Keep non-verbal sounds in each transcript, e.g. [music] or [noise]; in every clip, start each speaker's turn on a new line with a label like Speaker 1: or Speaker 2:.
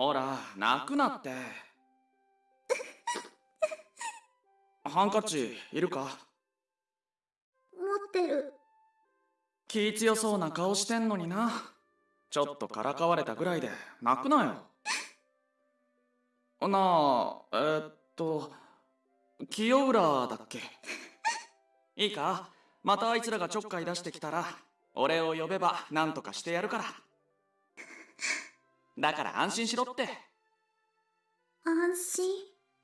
Speaker 1: ほら泣くなって。[laughs] ハンカチいるか？
Speaker 2: 持ってる。
Speaker 1: 気強そうな顔してんのにな。ちょっとからかわれたぐらいで泣くなよ。[laughs] なあえー、っと清浦だっけ？いいか？またあいつらがちょっかい出してきたら俺を呼べば何とかしてやるからだから安心しろって。
Speaker 2: 安心？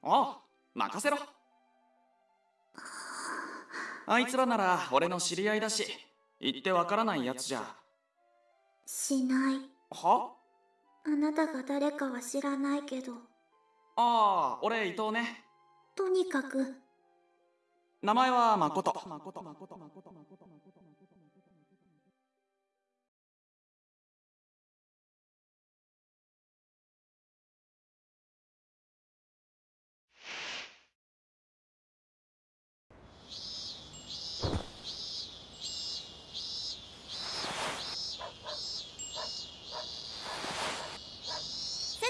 Speaker 1: ああ任せろ。あいつらなら俺の知り合いだし言ってわからないやつじゃ。
Speaker 2: しない。
Speaker 1: は？
Speaker 2: あなたが誰かは知らないけど。
Speaker 1: ああ俺伊藤ね。
Speaker 2: とにかく。
Speaker 1: 名前は誠
Speaker 3: せ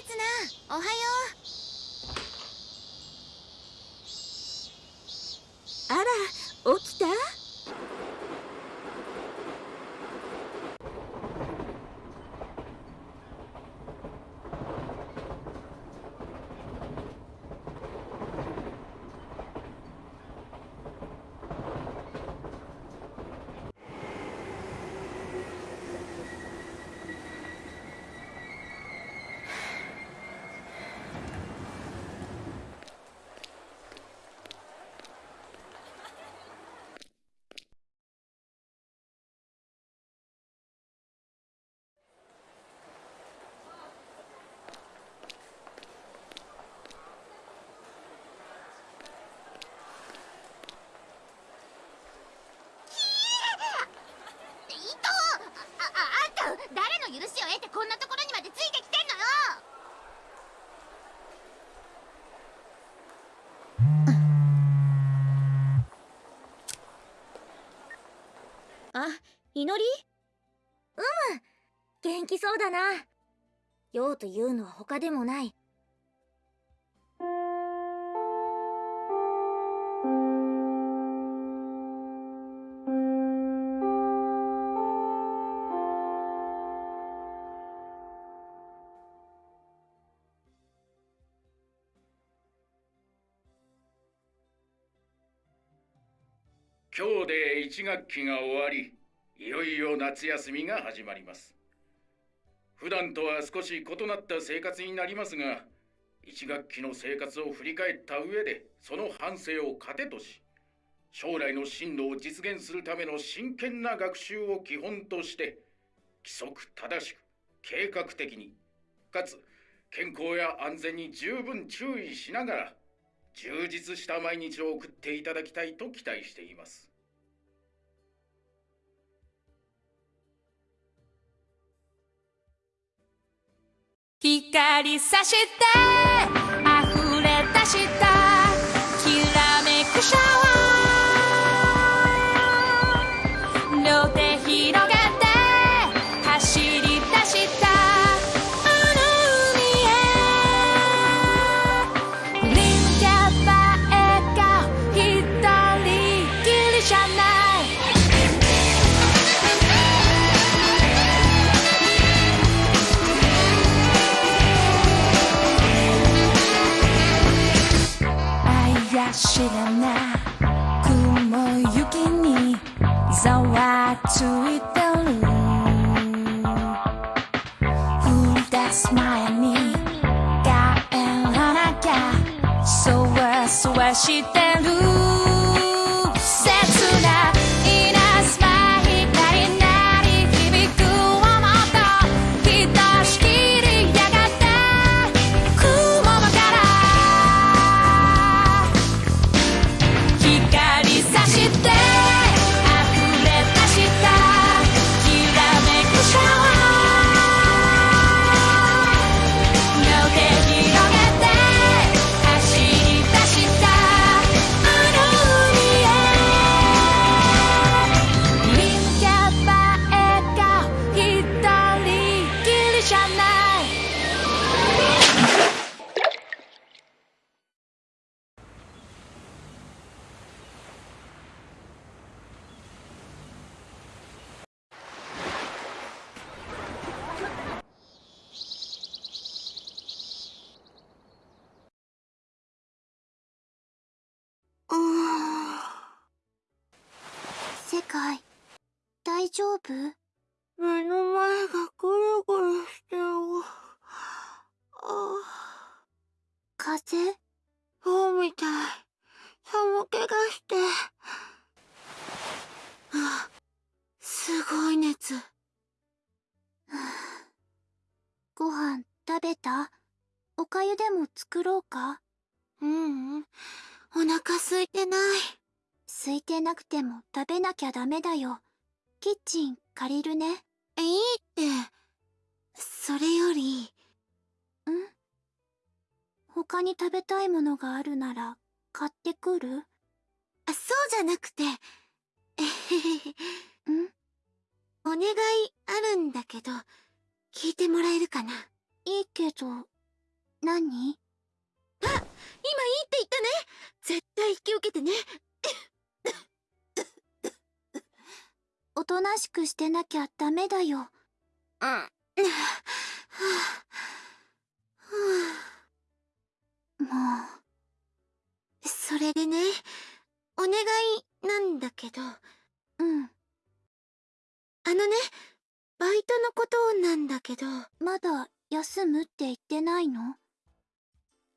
Speaker 3: つなおはよ
Speaker 2: あら起きた
Speaker 3: う伊藤あああんた誰の許しを得てこんなところにまでついてきてんのよ。
Speaker 2: あ祈り？うむ元気そうだな。用というのは他でもない
Speaker 4: 1学期が終わりいよいよ夏休みが始まります。普段とは少し異なった生活になりますが1学期の生活を振り返った上でその反省を糧とし将来の進路を実現するための真剣な学習を基本として規則正しく計画的にかつ健康や安全に十分注意しながら充実した毎日を送っていただきたいと期待しています。
Speaker 5: 光さして溢れ出した。して
Speaker 2: 丈お
Speaker 6: 願いなんだけど、あ
Speaker 2: う、うん。
Speaker 6: のね、バイトのことなんだけど、
Speaker 2: まだ休むって言ってないの？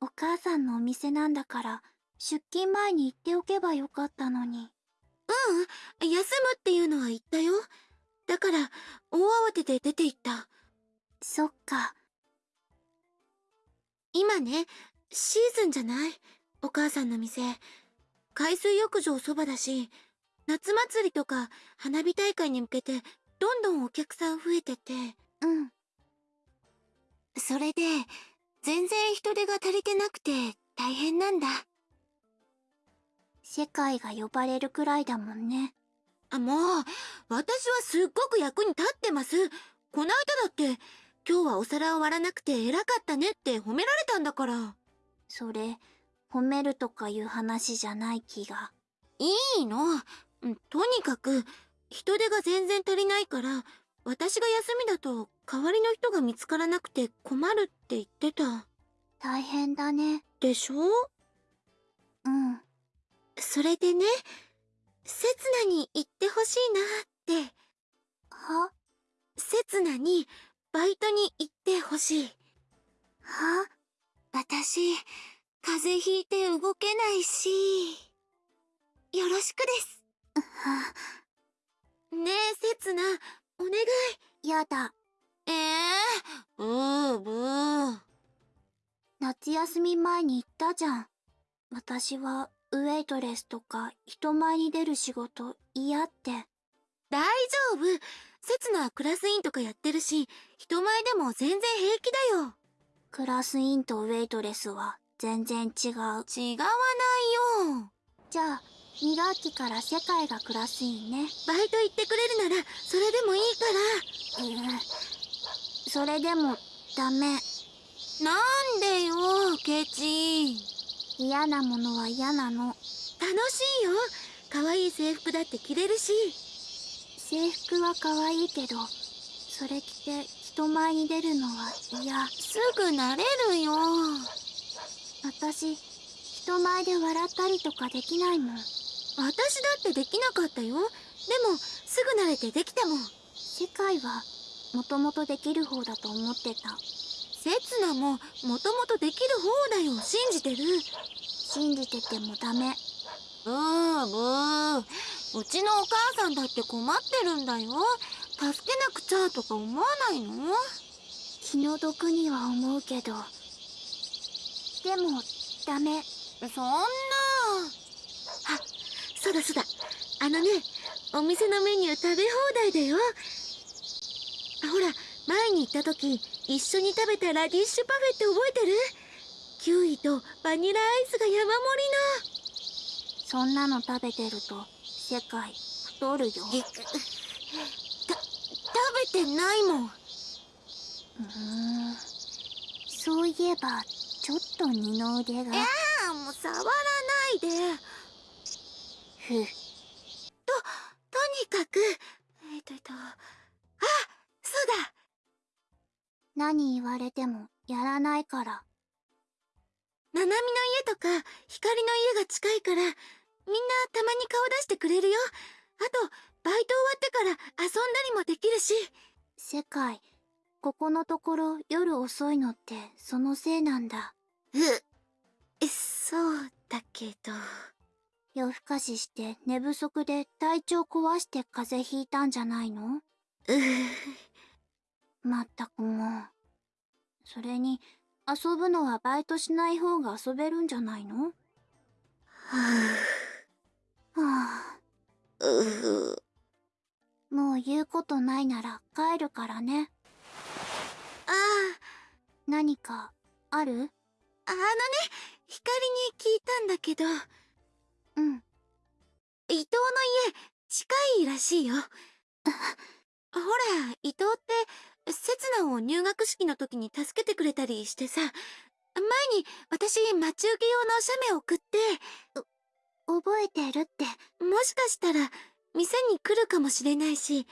Speaker 2: お母さんのお店なんだから出勤前に言っておけばよかったのに。
Speaker 6: うん、休むっていうのは言ったよ。だから、大慌てで出て行った。
Speaker 2: そっか。
Speaker 6: 今ね、シーズンじゃない？お母さんの店。海水浴場そばだし、夏祭りとか花火大会に向けて、どんどんお客さん増えてて、
Speaker 2: うん。
Speaker 6: それで、全然人手が足りてなくて大変なんだ。
Speaker 2: 世界が呼ばれるくらいだもんね。
Speaker 6: あ、もう、私はすっごく役に立ってます。こないだだって、今日はお皿を割らなくて偉かったねって褒められたんだから。
Speaker 2: それ、褒めるとかいう話じゃない気が。
Speaker 6: いいの。うんとにかく、人手が全然足りないから、私が休みだと代わりの人が見つからなくて困るって言ってた。
Speaker 2: 大変だね。
Speaker 6: でしょ？
Speaker 2: うん。
Speaker 6: それでね、刹那に行ってほしいなって。
Speaker 2: は？
Speaker 6: 刹那にバイトに行ってほしい。
Speaker 2: は？
Speaker 6: 私、風邪ひいて動けないし、よろしくです。
Speaker 2: は [laughs]
Speaker 6: ねえ、刹那、お願い。
Speaker 2: やだ。
Speaker 6: ええー、ブーブー。
Speaker 2: 夏休み前に言ったじゃん。私はウェイトレスとか人前に出る仕事嫌って。
Speaker 6: 大丈夫。刹那はクラス委員とかやってるし、人前でも全然平気だよ。
Speaker 2: クラスインとウェイトレスは全然違う。
Speaker 6: 違わないよ。
Speaker 2: じゃあ、2学期から世界がクラスインね。
Speaker 6: バイト行ってくれるなら、それでもいいから。
Speaker 2: うん。それでもダメ。
Speaker 6: なんでよ、ケチ。
Speaker 2: 嫌なものは嫌なの。
Speaker 6: 楽しいよ。可愛い制服だって着れるし。
Speaker 2: 制服は可愛いけど、それ着て人前に出るのは嫌。
Speaker 6: すぐ慣れるよ。
Speaker 2: 私、人前で笑ったりとかできないもん。
Speaker 6: 私だってできなかったよ。でも、すぐ慣れてできたもん。
Speaker 2: 世界は、もともとできる方だと思ってた。
Speaker 6: 刹那も、もともとできる方だよ。信じてる。
Speaker 2: 信じててもダメ。
Speaker 6: ブーブー。うちのお母さんだって困ってるんだよ。助けなくちゃとか思わないの？
Speaker 2: 気の毒には思うけど。でも、ダメ。
Speaker 6: そんな。あ、そうだそうだ。あのね、お店のメニュー食べ放題だよ。あ、ほら、前に行った時、一緒に食べたラディッシュパフェって覚えてる？キウイとバニラアイスが山盛
Speaker 2: そんなの食べてると、世界、太るよ。
Speaker 6: た、食べてないもん。
Speaker 2: うーん。そういえば、と二の腕が。
Speaker 6: ああ、もう触らないで。
Speaker 2: ふう。
Speaker 6: とにかく、えっとえっと、あ、そうだ。
Speaker 2: 何言われても、やらないから。
Speaker 6: ななみの家とか、光の家が近いから、みんなたまに顔出してくれるよ。あと、バイト終わってから遊んだりもできるし
Speaker 2: 世界ここのところ夜遅いのってそのせいなんだ
Speaker 6: うえそうだけど。
Speaker 2: 夜更かしして寝不足で体調壊して風邪ひいたんじゃないの？
Speaker 6: う
Speaker 2: まったくもう。それに遊ぶのはバイトしない方が遊べるんじゃないの？
Speaker 6: は
Speaker 2: は
Speaker 6: あ。う
Speaker 2: あもう言うことないなら帰るからね。
Speaker 6: あ。
Speaker 2: 何かある？
Speaker 6: ああのね光に聞いたんだけど。
Speaker 2: うん。
Speaker 6: 伊藤の家近いらしいよ。[laughs] ほら伊藤って刹那を入学式の時に助けてくれたりしてさ。前に私待ち受け用の写メ送って。
Speaker 2: 覚えてるって。
Speaker 6: もしかしたら店に来るかもしれないし。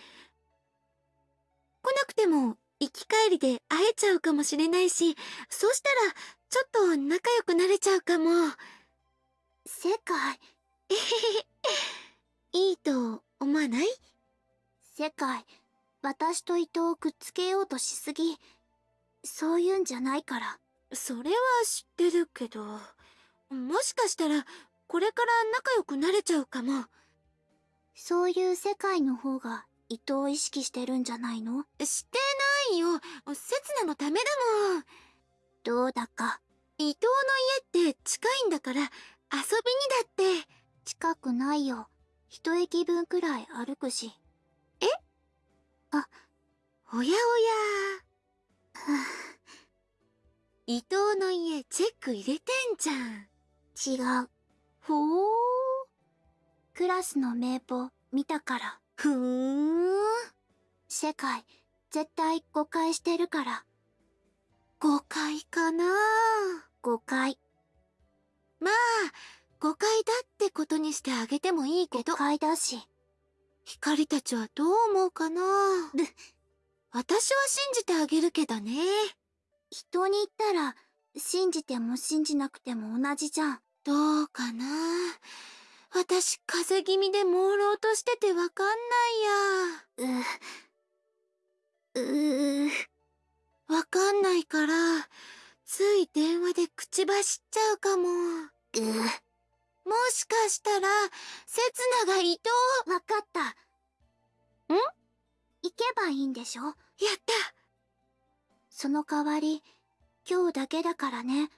Speaker 6: 来なくても行き帰りで会えちゃうかもしれないし。そうしたらちょっと仲良くなれちゃうかも。
Speaker 2: 世界。
Speaker 6: いいと思わない？
Speaker 2: 世界。私と伊藤をくっつけようとしすぎ。そういうんじゃないから。
Speaker 6: それは知ってるけど。もしかしたらこれから仲良くなれちゃうかも。
Speaker 2: そういう世界の方が伊藤を意識してるんじゃないの？
Speaker 6: してないよ。刹那のためだもん
Speaker 2: どうだか
Speaker 6: 伊藤の家って近いんだから遊びにだって
Speaker 2: 近くないよ。一駅分くらい歩くし。え？
Speaker 6: あおやおや。[laughs] 伊藤の家チェック入れてんじゃん。
Speaker 2: 違う。
Speaker 6: ほー。
Speaker 2: クラスの名簿見たから。
Speaker 6: ふーん。
Speaker 2: 世界絶対誤解してるから。
Speaker 6: 誤解かな
Speaker 2: 誤解
Speaker 6: まあ誤解だってことにしてあげてもいいけど。
Speaker 2: 誤解だし。
Speaker 6: 光たちはどう思うかな私は信じてあげるけどね。
Speaker 2: 人に言ったら信じても信じなくても同じじゃん。
Speaker 6: どうかな私風邪気味で朦朧としててわかんないや。
Speaker 2: ううう
Speaker 6: わかんないからつい電話で口走っちゃうかも。もしかしたら刹那が伊藤
Speaker 2: わかった。
Speaker 6: ん？
Speaker 2: 行けばいいんでしょ？
Speaker 6: やった。
Speaker 2: その代わり今日だけだからね。うん。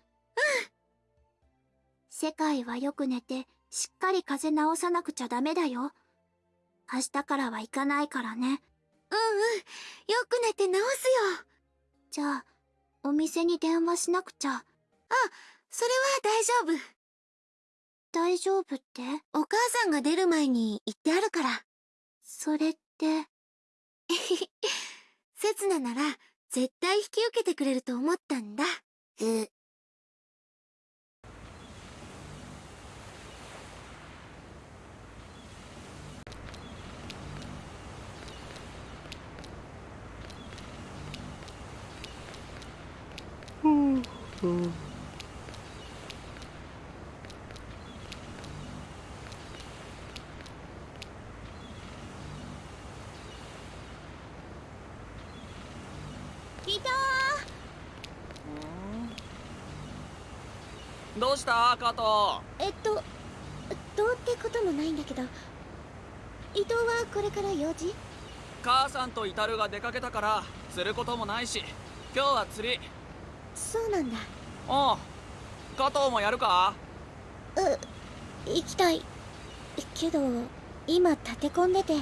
Speaker 2: 世界はよく寝てしっかり風邪治さなくちゃダメだよ。明日からは行かないからね。
Speaker 6: うんうん。よく寝て治すよ
Speaker 2: じゃあお店に電話しなくちゃ。
Speaker 6: それは大丈夫。
Speaker 2: 大丈夫って？
Speaker 6: お母さんが出る前に言ってあるから。
Speaker 2: それって
Speaker 6: 刹那なら絶対引き受けてくれると思ったんだ
Speaker 2: う
Speaker 6: 伊藤
Speaker 1: どうした加藤？
Speaker 6: えっとどうってこともないんだけど伊藤はこれから用事？
Speaker 1: 母さんとイタルが出かけたから釣ることもないし今日は釣り
Speaker 6: そうなんだ。
Speaker 1: おう加藤もやるか？
Speaker 6: 行きたい。けど今立て込んでて。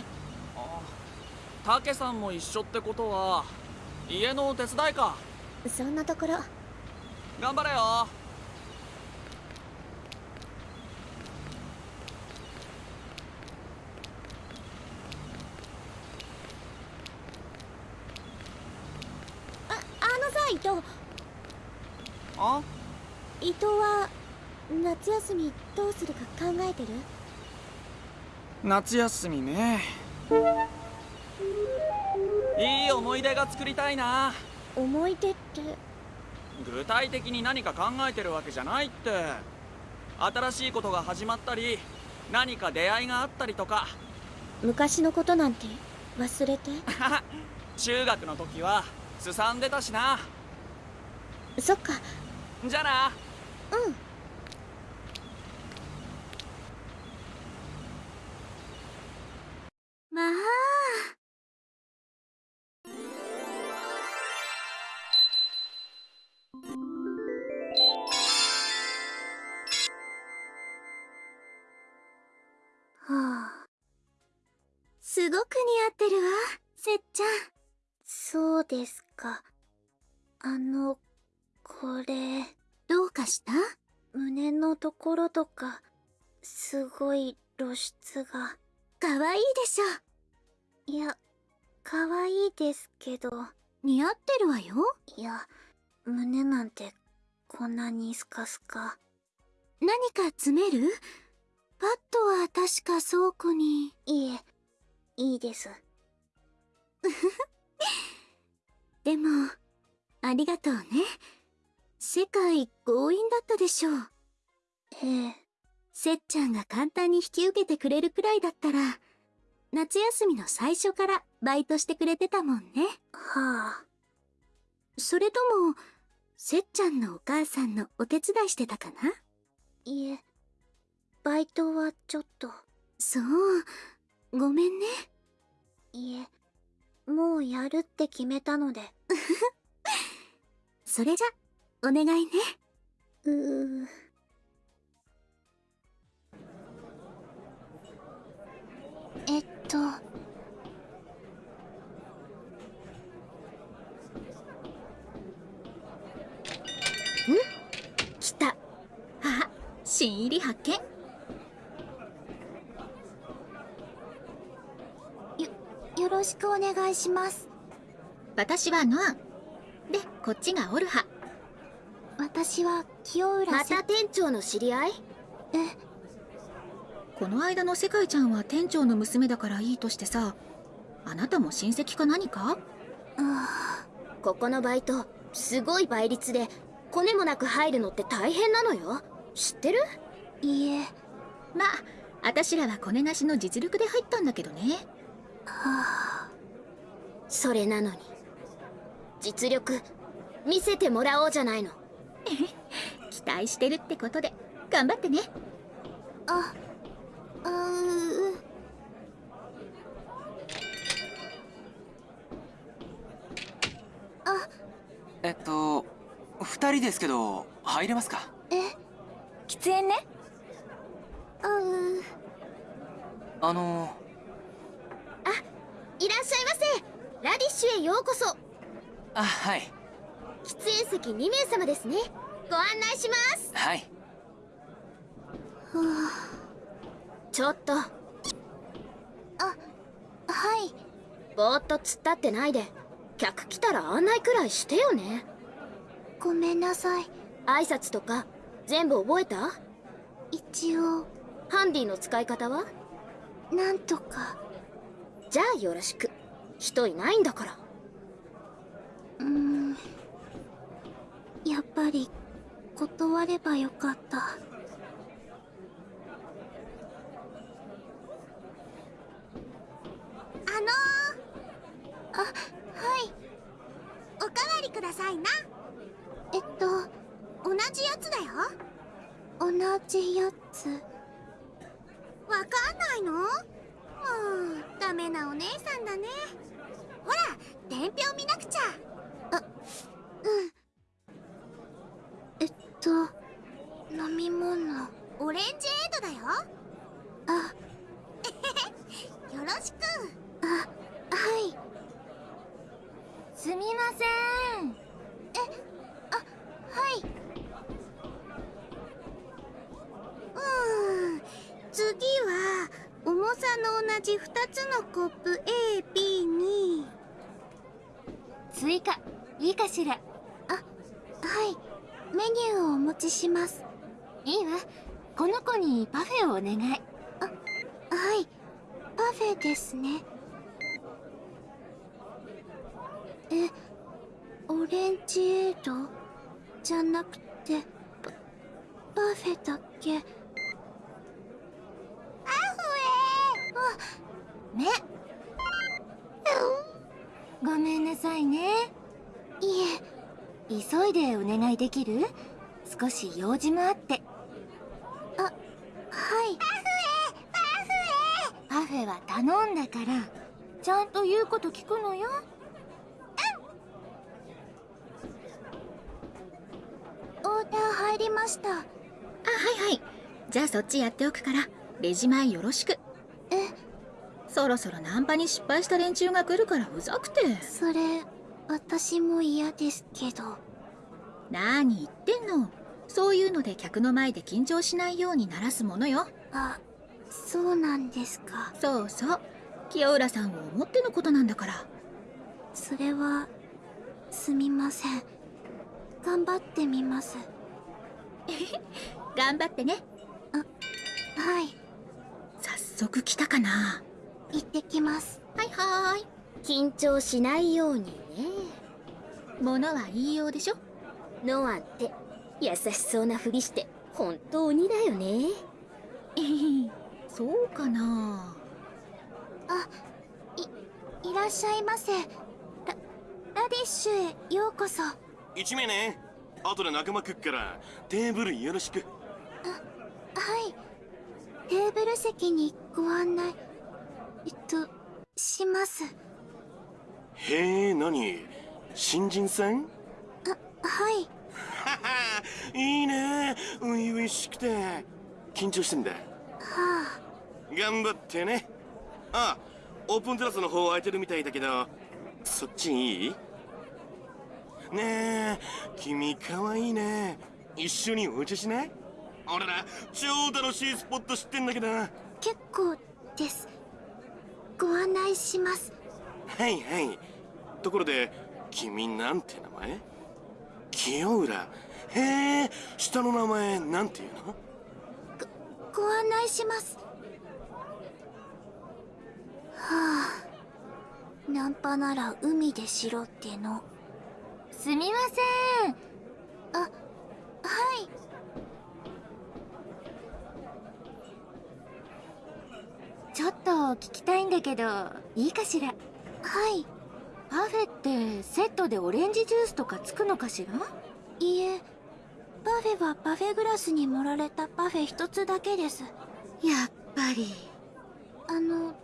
Speaker 1: たけさんも一緒ってことは家の手伝いか？
Speaker 6: そんなところ。
Speaker 1: 頑張れよ。
Speaker 6: ああのさ伊藤
Speaker 1: あ？
Speaker 6: 伊藤は夏休みどうするか考えてる？
Speaker 1: 夏休みね。いい思い出が作りたいな。
Speaker 6: 思い出って？
Speaker 1: 具体的に何か考えてるわけじゃないって。新しいことが始まったり何か出会いがあったりとか。
Speaker 7: 昔のことなんて忘れて？[laughs]
Speaker 1: 中学の時はすさんでたしな。
Speaker 7: そっか
Speaker 1: じゃあな。
Speaker 7: うん。
Speaker 2: まあ。はあ。すごく似合ってるわせっちゃん。そうですか。あのこれどうかした？胸のところとかすごい露出が。可愛いでしょ。いや可愛いですけど。似合ってるわよ。いや胸なんてこんなにスカスカ。何か詰める？パッドは確か倉庫に。いえいいです。[laughs] でもありがとうね世界強引だったでしょう。ええ。せっちゃんが簡単に引き受けてくれるくらいだったら夏休みの最初からバイトしてくれてたもんね。はあ。それともせっちゃんのお母さんのお手伝いしてたかな？いえ。バイトはちょっと。そう。ごめんね。いえ。もうやるって決めたので。[laughs] それじゃお願いね。うー。えっと。
Speaker 7: 来た。あ新入り発見。
Speaker 2: よろしくお願いします。
Speaker 7: 私はノア。ンでこっちがオルハ
Speaker 2: 私は清浦せ
Speaker 7: また店長の知り合い？
Speaker 2: え。
Speaker 8: この間の世界ちゃんは店長の娘だからいいとしてさあなたも親戚か何か？
Speaker 2: あ
Speaker 7: ここのバイトすごい倍率でコネもなく入るのって大変なのよ。知ってる？
Speaker 2: いえ。
Speaker 8: まあ私らはコネなしの実力で入ったんだけどね。
Speaker 2: はあ。
Speaker 7: それなのに実力見せてもらおうじゃないの [laughs]
Speaker 8: 期待してるってことで頑張ってね。
Speaker 2: あうーあ。
Speaker 9: えっと二人ですけど入れますか？
Speaker 2: え？
Speaker 8: 喫煙ね？
Speaker 2: うー
Speaker 9: あの
Speaker 7: いらっしゃいませ。ラディッシュへようこそ。
Speaker 9: あはい。
Speaker 7: 喫煙席2名様ですねご案内します。
Speaker 9: はい。
Speaker 7: ちょっと。
Speaker 2: はい。
Speaker 7: ぼーっと突っ立ってないで。客来たら案内くらいしてよね。
Speaker 2: ごめんなさい。
Speaker 7: 挨拶とか全部覚えた？
Speaker 2: 一応。
Speaker 7: ハンディの使い方は？
Speaker 2: なんとか。
Speaker 7: じゃあよろしく。人いないんだから。
Speaker 2: うーん。やっぱり断ればよかった。あのー、あはい。おかわりくださいな。えっと同じやつだよ。同じやつ。わかんないの？もうダメなお姉さんだね。ほら伝票見なくちゃ。あうんと飲み物オレンジエードだよ。あ。[laughs] よろしく。あはい。すみません。えあはい。うーん。次は重さの同じ2つのコップ AB に。追加。いいかしらューをお持ちします。いいわ。この子にパフェをお願い。あはい。パフェですね。えオレンジエードじゃなくてパパフェだっけ？アフエ
Speaker 6: メごめんなさいね急いでお願いできる？少し用事もあって。あはい。パフェパフェ。パフェは頼んだからちゃんと言うこと聞くのよ。
Speaker 2: オーダー入りました。
Speaker 8: あはいはい。じゃあそっちやっておくからレジ前よろしく。
Speaker 2: え？
Speaker 8: そろそろナンパに失敗した連中が来るからうざくて。
Speaker 2: それ私も嫌ですけど。
Speaker 8: 何言ってんの。そういうので客の前で緊張しないようにならすものよ。
Speaker 2: あそうなんですか。
Speaker 8: そうそう。清浦さんを思ってのことなんだから。
Speaker 2: それはすみません。頑張ってみます。[laughs]
Speaker 8: 頑張ってね。
Speaker 2: はい。
Speaker 8: 早速来たかな。
Speaker 2: 行ってきます。
Speaker 8: はいはーい
Speaker 6: 緊張しないようにね。
Speaker 8: 物は言いようでしょ？
Speaker 6: ノアって優しそうなふりして本当にだよね。
Speaker 8: そうかな。
Speaker 2: いらっしゃいませ。ララディッシュへようこそ。
Speaker 10: 1名ね。後で仲間来っからテーブルよろしく。
Speaker 2: はい。テーブル席にご案内えっとします
Speaker 10: へえ何？新人さん
Speaker 2: はい。
Speaker 10: は [laughs] はいいね。初々しくて。緊張してんだ。
Speaker 2: は
Speaker 10: 頑張ってね。あオープンテラスの方空いてるみたいだけどそっちいい？ねえ君かわいいね。一緒にお茶しない？俺ら超楽しいスポット知ってんだけど。は
Speaker 2: あ結構です。ご案内します。
Speaker 10: いはいところで君なんて名前？清浦？へえ下の名前なんていうの？
Speaker 2: ご案内します。はあナンパなら海でしろっての。
Speaker 6: すみません。
Speaker 2: あはい。
Speaker 6: ちょっと聞きたいんだけどいいかしら？
Speaker 2: はい。
Speaker 6: パフェってセットでオレンジジュースとかつくのかしら？
Speaker 2: いいえ。パフェはパフェグラスに盛られたパフェ一つだけです。
Speaker 6: やっぱり。
Speaker 2: あの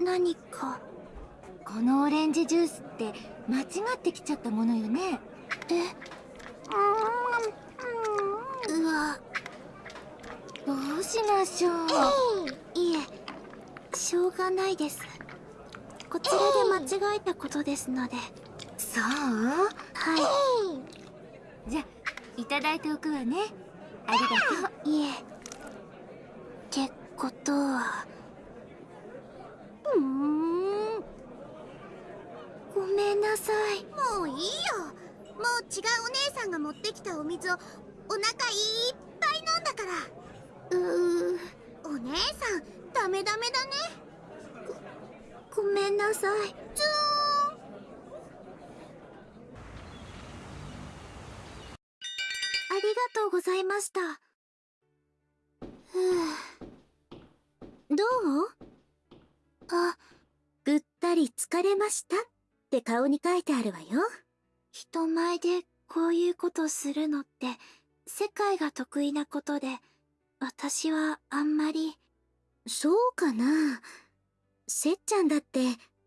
Speaker 2: 何か？
Speaker 6: このオレンジジュースって間違ってきちゃったものよね。
Speaker 2: え？うわ。
Speaker 6: どうしましょう。
Speaker 2: いえ。しょうがないですこちらで間違えたことですので。
Speaker 6: そう？
Speaker 2: はい。
Speaker 6: じゃいただいておくわね。ありがとう
Speaker 2: いえ。ってことは。うーん。ごめんなさい。もういいよ。もう違うお姉さんが持ってきたお水をお腹いっぱい飲んだから。うー。お姉さんダメダメだねごめんなさい。ズーン。ありがとうございました。ふう。どう？あぐったり疲れましたって顔に書いてあるわよ。人前でこういうことするのって世界が得意なことで私はあんまり。そうかな。せっちゃんだって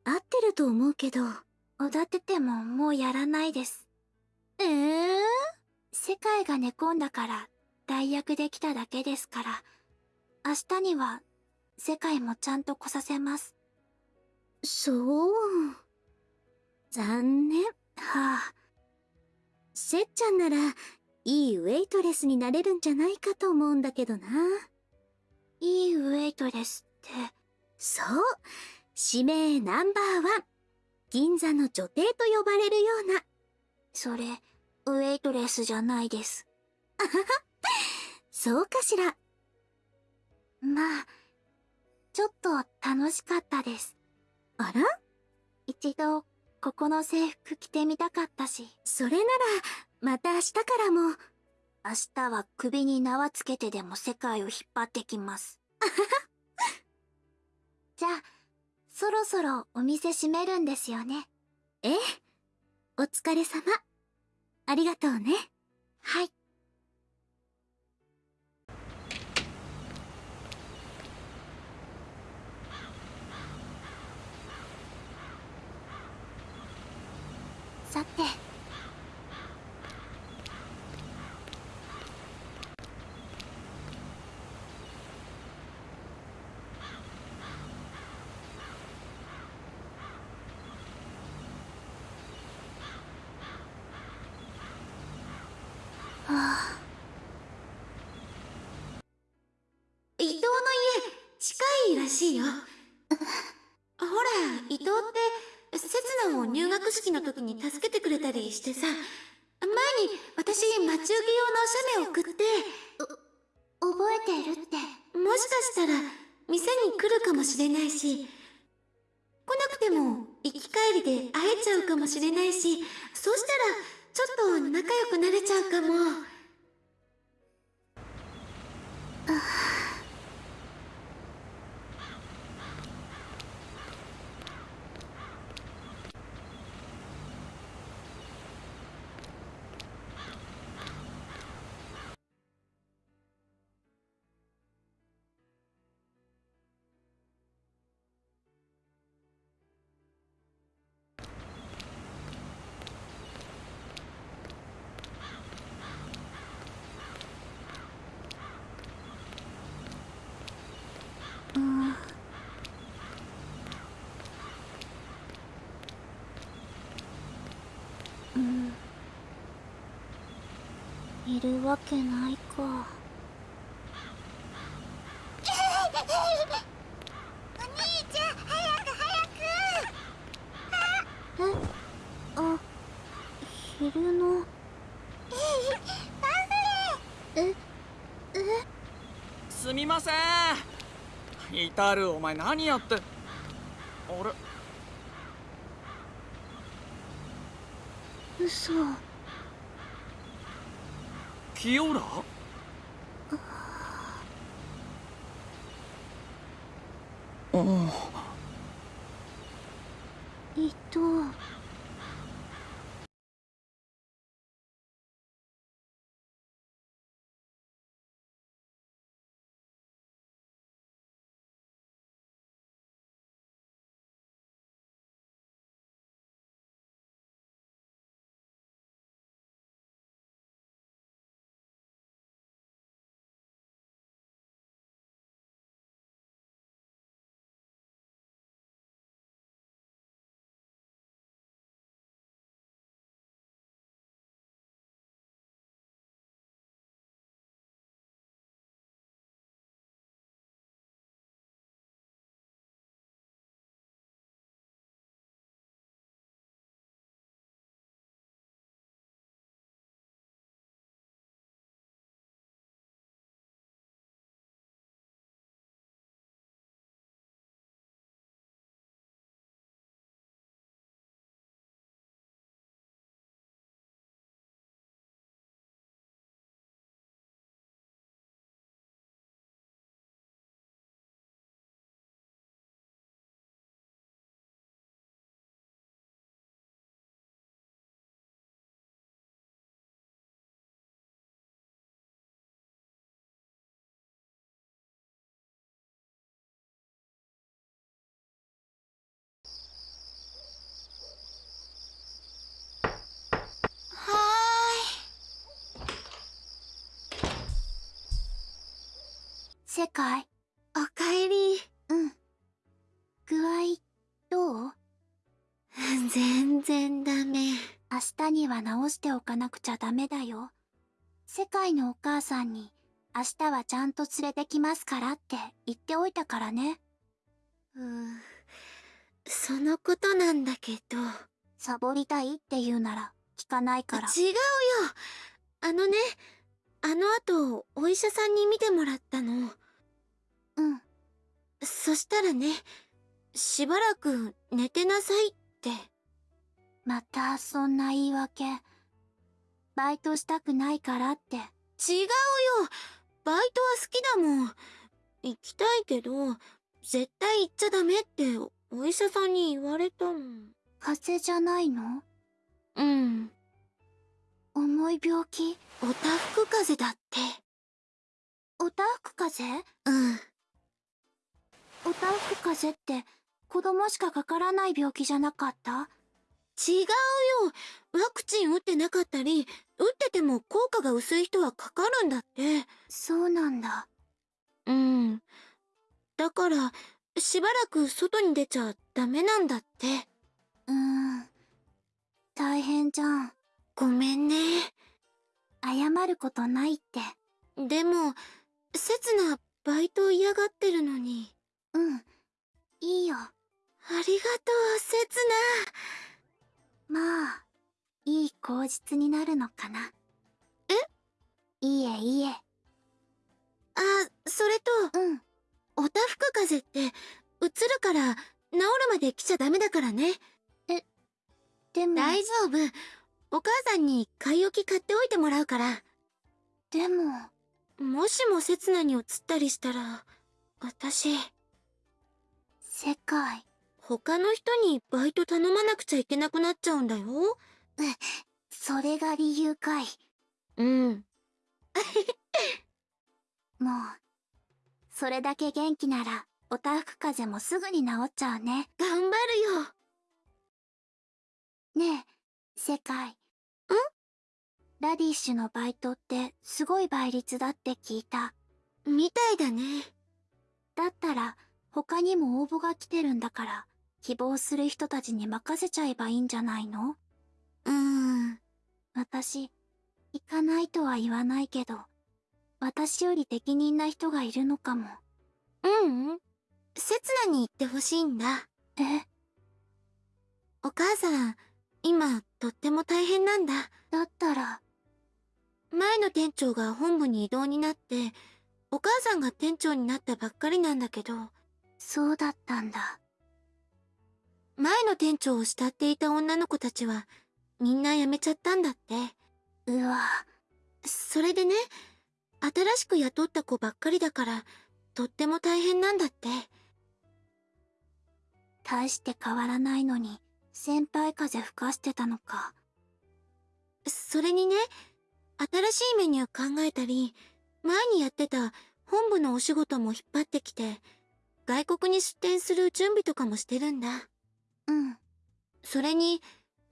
Speaker 2: 合ってると思うけど。おだててももうやらないです。ええ世界が寝込んだから代役できただけですから。明日には世界もちゃんと来させます。そう？残念。はあ。せっちゃんならいいウェイトレスになれるんじゃないかと思うんだけどな。いいウェイトレスってそう。指名ナンバーワン。銀座の女帝と呼ばれるような。それウェイトレスじゃないです。あははそうかしら。まあちょっと楽しかったです。あら？一度ここの制服着てみたかったし。それならまた明日からも。明日は首に縄つけてでも世界を引っ張ってきます。あははじゃあそろそろお店閉めるんですよね。
Speaker 6: え？え。お疲れ様。ありがとうね。
Speaker 2: はい。さて。はあ
Speaker 6: 伊藤の家近いらしいよ。ほら伊藤って刹那を入学式の時に助けてくれたりしてさ。前に私待ち受け用のお写メ送って。
Speaker 2: 覚えてるって。
Speaker 6: もしかしたら店に来るかもしれないし。来なくても行き帰りで会えちゃうかもしれないし。そうしたらちょっと仲良くなれちゃうかも。
Speaker 2: うるわけないか。
Speaker 3: お兄ちゃん早く早く
Speaker 2: えあ、昼の。え、え、
Speaker 1: すみません至るお前何やってあれ
Speaker 2: 嘘。
Speaker 1: 清浦う
Speaker 2: 世界
Speaker 6: おかえり
Speaker 2: うん。具合、どう？[laughs]
Speaker 6: 全然ダメ
Speaker 2: 明日には直しておかなくちゃダメだよ。世界のお母さんに、明日はちゃんと連れてきますからって言っておいたからね。
Speaker 6: うんそのことなんだけど
Speaker 2: サボりたいって言うなら、聞かないから。
Speaker 6: 違うよあのねあの後お医者さんに見てもらったの
Speaker 2: うん。
Speaker 6: そしたらねしばらく寝てなさいって。
Speaker 2: また、そんな言い訳。バイトしたくないからって。
Speaker 6: 違うよ。バイトは好きだもん。行きたいけど絶対行っちゃダメって。教お医者さんに言われたの
Speaker 2: 風邪じゃないの？
Speaker 6: うん。
Speaker 2: 重い病気？
Speaker 6: おたふく風邪だって。
Speaker 2: おたふく風邪？
Speaker 6: うん
Speaker 2: おたふく風邪って子供しかかからない病気じゃなかった？
Speaker 6: 違うよ。ワクチン打ってなかったり打ってても効果が薄い人はかかるんだって。
Speaker 2: そうなんだ。
Speaker 6: うん。だからしばらく外に出ちゃダメなんだって。
Speaker 2: うーん。大変じゃん。
Speaker 6: ごめんね。
Speaker 2: 謝ることないって。
Speaker 6: でも刹那バイト嫌がってるのに
Speaker 2: うん。いいよ。
Speaker 6: ありがとう刹
Speaker 2: まあいい口実になるのかな。
Speaker 6: え？
Speaker 2: いいえいいえ。
Speaker 6: 那あそれと
Speaker 2: うん。
Speaker 6: おたふく風邪ってうつるから治るまで来ちゃダメだからね。
Speaker 2: でも。
Speaker 6: 大丈夫。お母さんに買い置き買っておいてもらうから。
Speaker 2: でも。
Speaker 6: もしも刹那に移ったりしたら私
Speaker 2: 世界。
Speaker 6: 他の人にバイト頼まなくちゃいけなくなっちゃうんだよ。
Speaker 2: それが理由かい。
Speaker 6: うん。[laughs]
Speaker 2: もうそれだけ元気ならおたふく風邪もすぐに治っちゃうね。
Speaker 6: 頑張るよ。
Speaker 2: ねえ世界。ん？ラディッシュのバイトってすごい倍率だって聞いた。
Speaker 6: みたいだね。
Speaker 2: だったら他にも応募が来てるんだから希望する人たちに任せちゃえばいいんじゃないの？
Speaker 6: うーん。
Speaker 2: 私行かないとは言わないけど私より適任な人がいるのかも。
Speaker 6: ううん。刹那に行ってほしいんだ。
Speaker 2: え？
Speaker 6: お母さん今とっても大変なんだ。
Speaker 2: だったら。
Speaker 6: 前の店長が本部に異動になってお母さんが店長になったばっかりなんだけど
Speaker 2: そうだったんだ。
Speaker 6: 前の店長を慕っていた女の子たちはみんな辞めちゃったんだって。
Speaker 2: うわ。
Speaker 6: それでね新しく雇った子ばっかりだからとっても大変なんだって。
Speaker 2: 大して変わらないのに先輩風吹かしてたのか。
Speaker 6: それにね新しいメニュー考えたり前にやってた本部のお仕事も引っ張ってきて外国に出店する準備とかもしてるんだ。
Speaker 2: うん。
Speaker 6: それに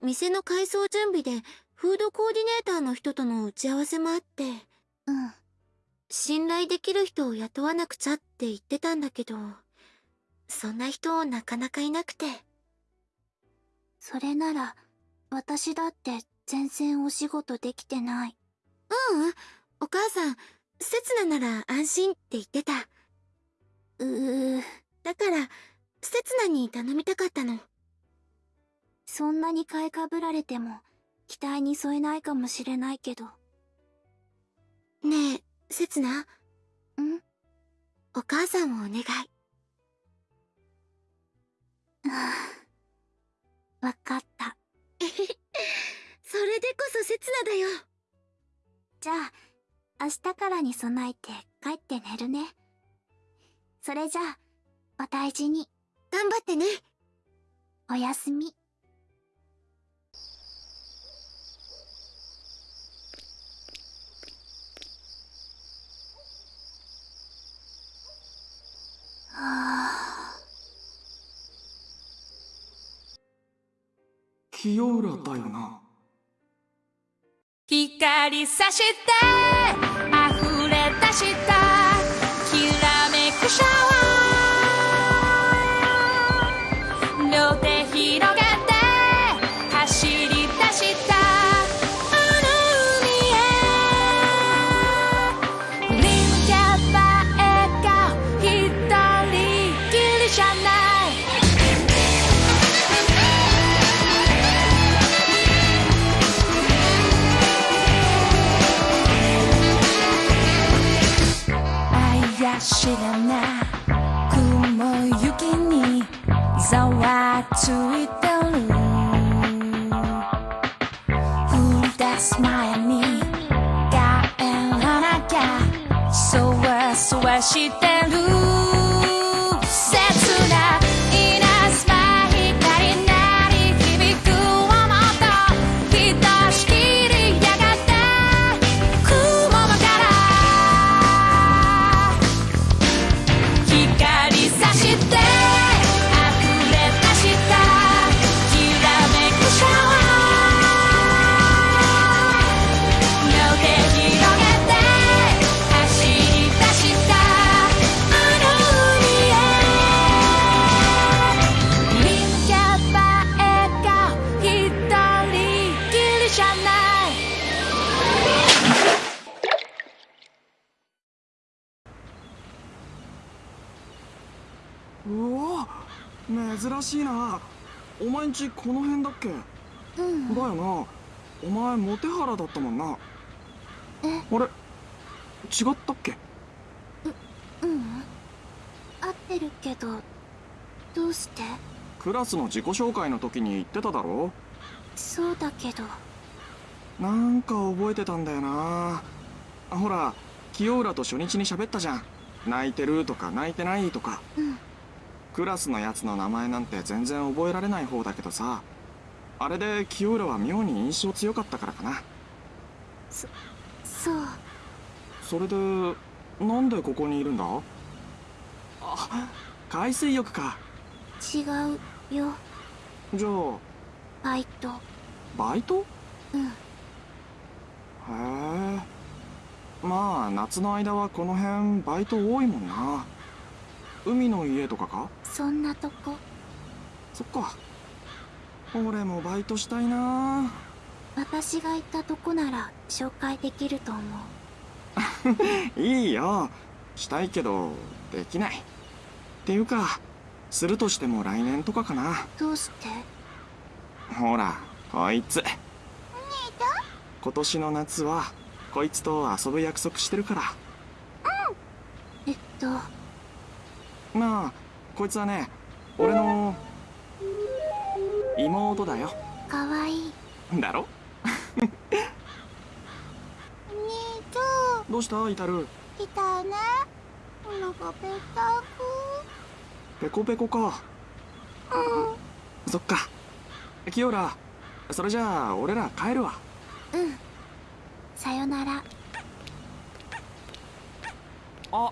Speaker 6: 店の改装準備でフードコーディネーターの人との打ち合わせもあって
Speaker 2: うん。
Speaker 6: 信頼できる人を雇わなくちゃって言ってたんだけどそんな人なかなかいなくて。
Speaker 2: それなら私だって全然お仕事できてない。う
Speaker 6: うん。お母さん刹那なら安心って言ってた
Speaker 2: うー
Speaker 6: だから刹那に頼みたかったの。
Speaker 2: そんなに買いかぶられても期待に添えないかもしれないけど。
Speaker 6: ねえ刹那
Speaker 2: ん？
Speaker 6: お母さんをお願い。
Speaker 2: わかった。[laughs]
Speaker 6: それでこそ刹那だよ。
Speaker 2: じゃあ明日からに備えて帰って寝るねそれじゃあお大事に。
Speaker 6: 頑張ってね。
Speaker 2: おやすみ。はあ
Speaker 1: 清浦だよな。
Speaker 5: 光さして溢れ出したわついてる降り出す前に帰らなきゃそわ
Speaker 1: 珍しいな。お前んちこの辺だっけ？
Speaker 2: うん。
Speaker 1: だよな。お前モテハラだったもんな。
Speaker 2: え？
Speaker 1: あれ？違ったっけ？
Speaker 2: うん。合ってるけどどうして？
Speaker 1: クラスの自己紹介の時に言ってただろ？
Speaker 2: そうだけど。
Speaker 1: なんか覚えてたんだよな。ほら清浦と初日に喋ったじゃん。泣いてるとか泣いてないとか。
Speaker 2: うん
Speaker 1: クラスのやつの名前なんて全然覚えられない方だけどさ。あれで清浦は妙に印象強かったからかな。
Speaker 2: そう。
Speaker 1: それでなんでここにいるんだ？あ海水浴か。
Speaker 2: 違うよ。
Speaker 1: じゃあ
Speaker 2: バイト。
Speaker 1: バイト？
Speaker 2: うん。
Speaker 1: へえ。まあ夏の間はこの辺バイト多いもんな。海の家とかか？
Speaker 2: そんなとこ？
Speaker 1: そっか。俺もバイトしたいな。
Speaker 2: 私がいたとこなら紹介できると思う。[laughs]
Speaker 1: いいよ。したいけどできない。っていうかするとしても来年とかかな。
Speaker 2: どうして？
Speaker 1: ほらこいつ。今年の夏はこいつと遊ぶ約束してるから。
Speaker 2: えっと？
Speaker 1: まあこいつはね俺の妹だよ。
Speaker 2: かわいい。
Speaker 1: だろ？
Speaker 2: 兄ちゃ
Speaker 1: どうした？イタル。
Speaker 2: ん来たね。お腹ぺった
Speaker 1: ペコペコか。
Speaker 2: くうん。
Speaker 1: そっか。キヨラそれじゃあ俺ら帰るわ。
Speaker 2: うん。さよなら。
Speaker 1: あ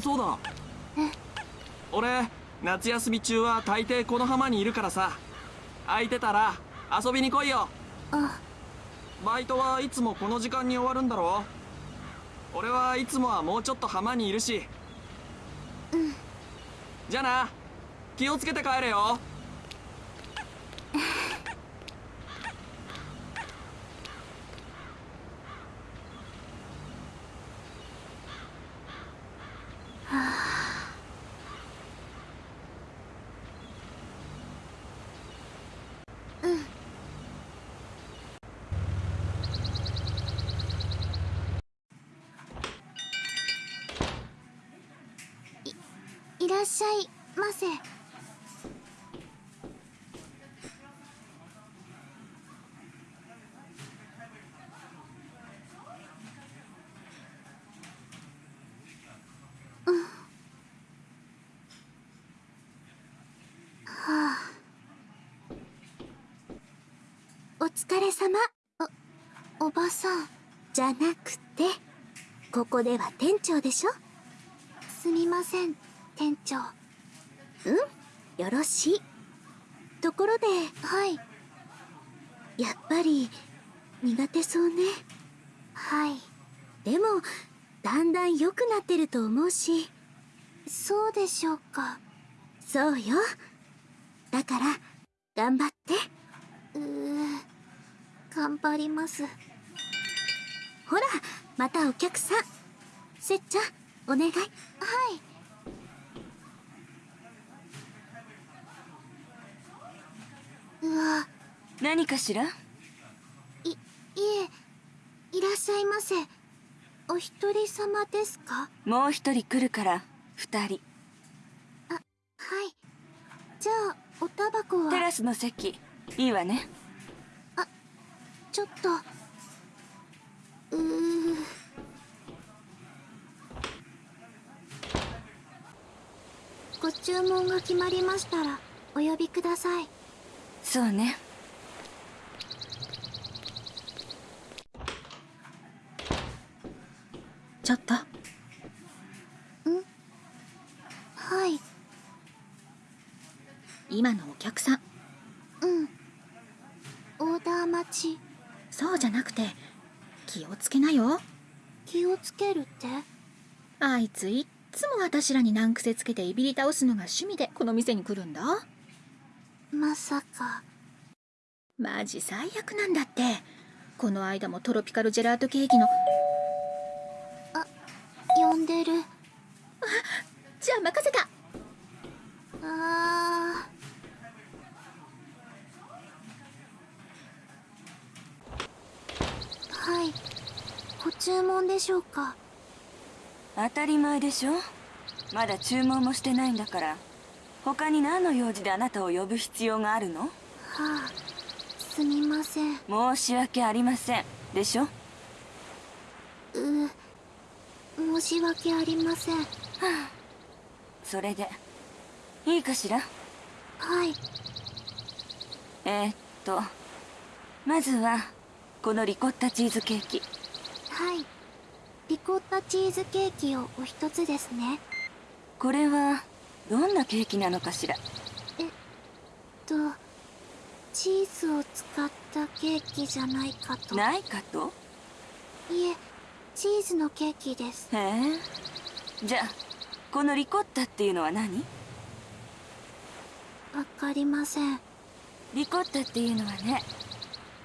Speaker 1: そうだ。
Speaker 2: え
Speaker 1: 俺夏休み中は大抵この浜にいるからさ。空いてたら遊びに来いよ。
Speaker 2: あ。
Speaker 1: バイトはいつもこの時間に終わるんだろ俺はいつもはもうちょっと浜にいるし。
Speaker 2: うん。
Speaker 1: じゃあな気をつけて帰れよ [sighs]
Speaker 2: いらっしゃいませうんはあお疲れ様。おおばさんじゃなくて。ここでは店長でしょ。すみません店長。うん？よろしい。ところではい。やっぱり苦手そうね。はい。でもだんだん良くなってると思うし。そうでしょうか。そうよ。だから頑張って頑張ります。ほらまたお客さん。せっちゃんお願い。はい。うわ
Speaker 6: 何かしら？
Speaker 2: いいえいらっしゃいませ。お一人様ですか？
Speaker 6: もう一人来るから二人。
Speaker 2: はい。じゃあおタバコは？
Speaker 6: テラスの席。いいわね
Speaker 2: ちょっと。うーご注文が決まりましたらお呼びください。
Speaker 6: そうね。
Speaker 8: ちょっと。
Speaker 2: はい。
Speaker 8: 今のお客さん。
Speaker 2: うん。オーダー待ち
Speaker 8: そうじゃなくて気をつけなよ。
Speaker 2: 気をつけるって？
Speaker 8: あいついっつも私らに難癖つけていびり倒すのが趣味でこの店に来るんだ。
Speaker 2: まさか。
Speaker 8: マジ最悪なんだって。この間もトロピカルジェラートケーキの
Speaker 2: 呼んでる
Speaker 8: じゃあ任せた
Speaker 2: あはいご注文でしょうか？
Speaker 11: 当たり前でしょ？まだ注文もしてないんだから。他に何の用事であなたを呼ぶ必要があるの？は
Speaker 2: あすみません。
Speaker 11: 申し訳ありません。でしょ？
Speaker 2: う申し訳ありません。は
Speaker 11: あ。それでいいかしら？
Speaker 2: はい。
Speaker 11: えー、っとまずはこのリコッタチーズケーキ。
Speaker 2: はいリコッタチーズケーキをお一つですね。
Speaker 11: これはどんなケーキなのかしら？
Speaker 2: えっとチーズを使ったケーキじゃないかと。
Speaker 11: ないかと？
Speaker 2: いえチーズのケーキです。
Speaker 11: へえ。じゃあこのリコッタっていうのは何？
Speaker 2: わかりません。
Speaker 11: リコッタっていうのはね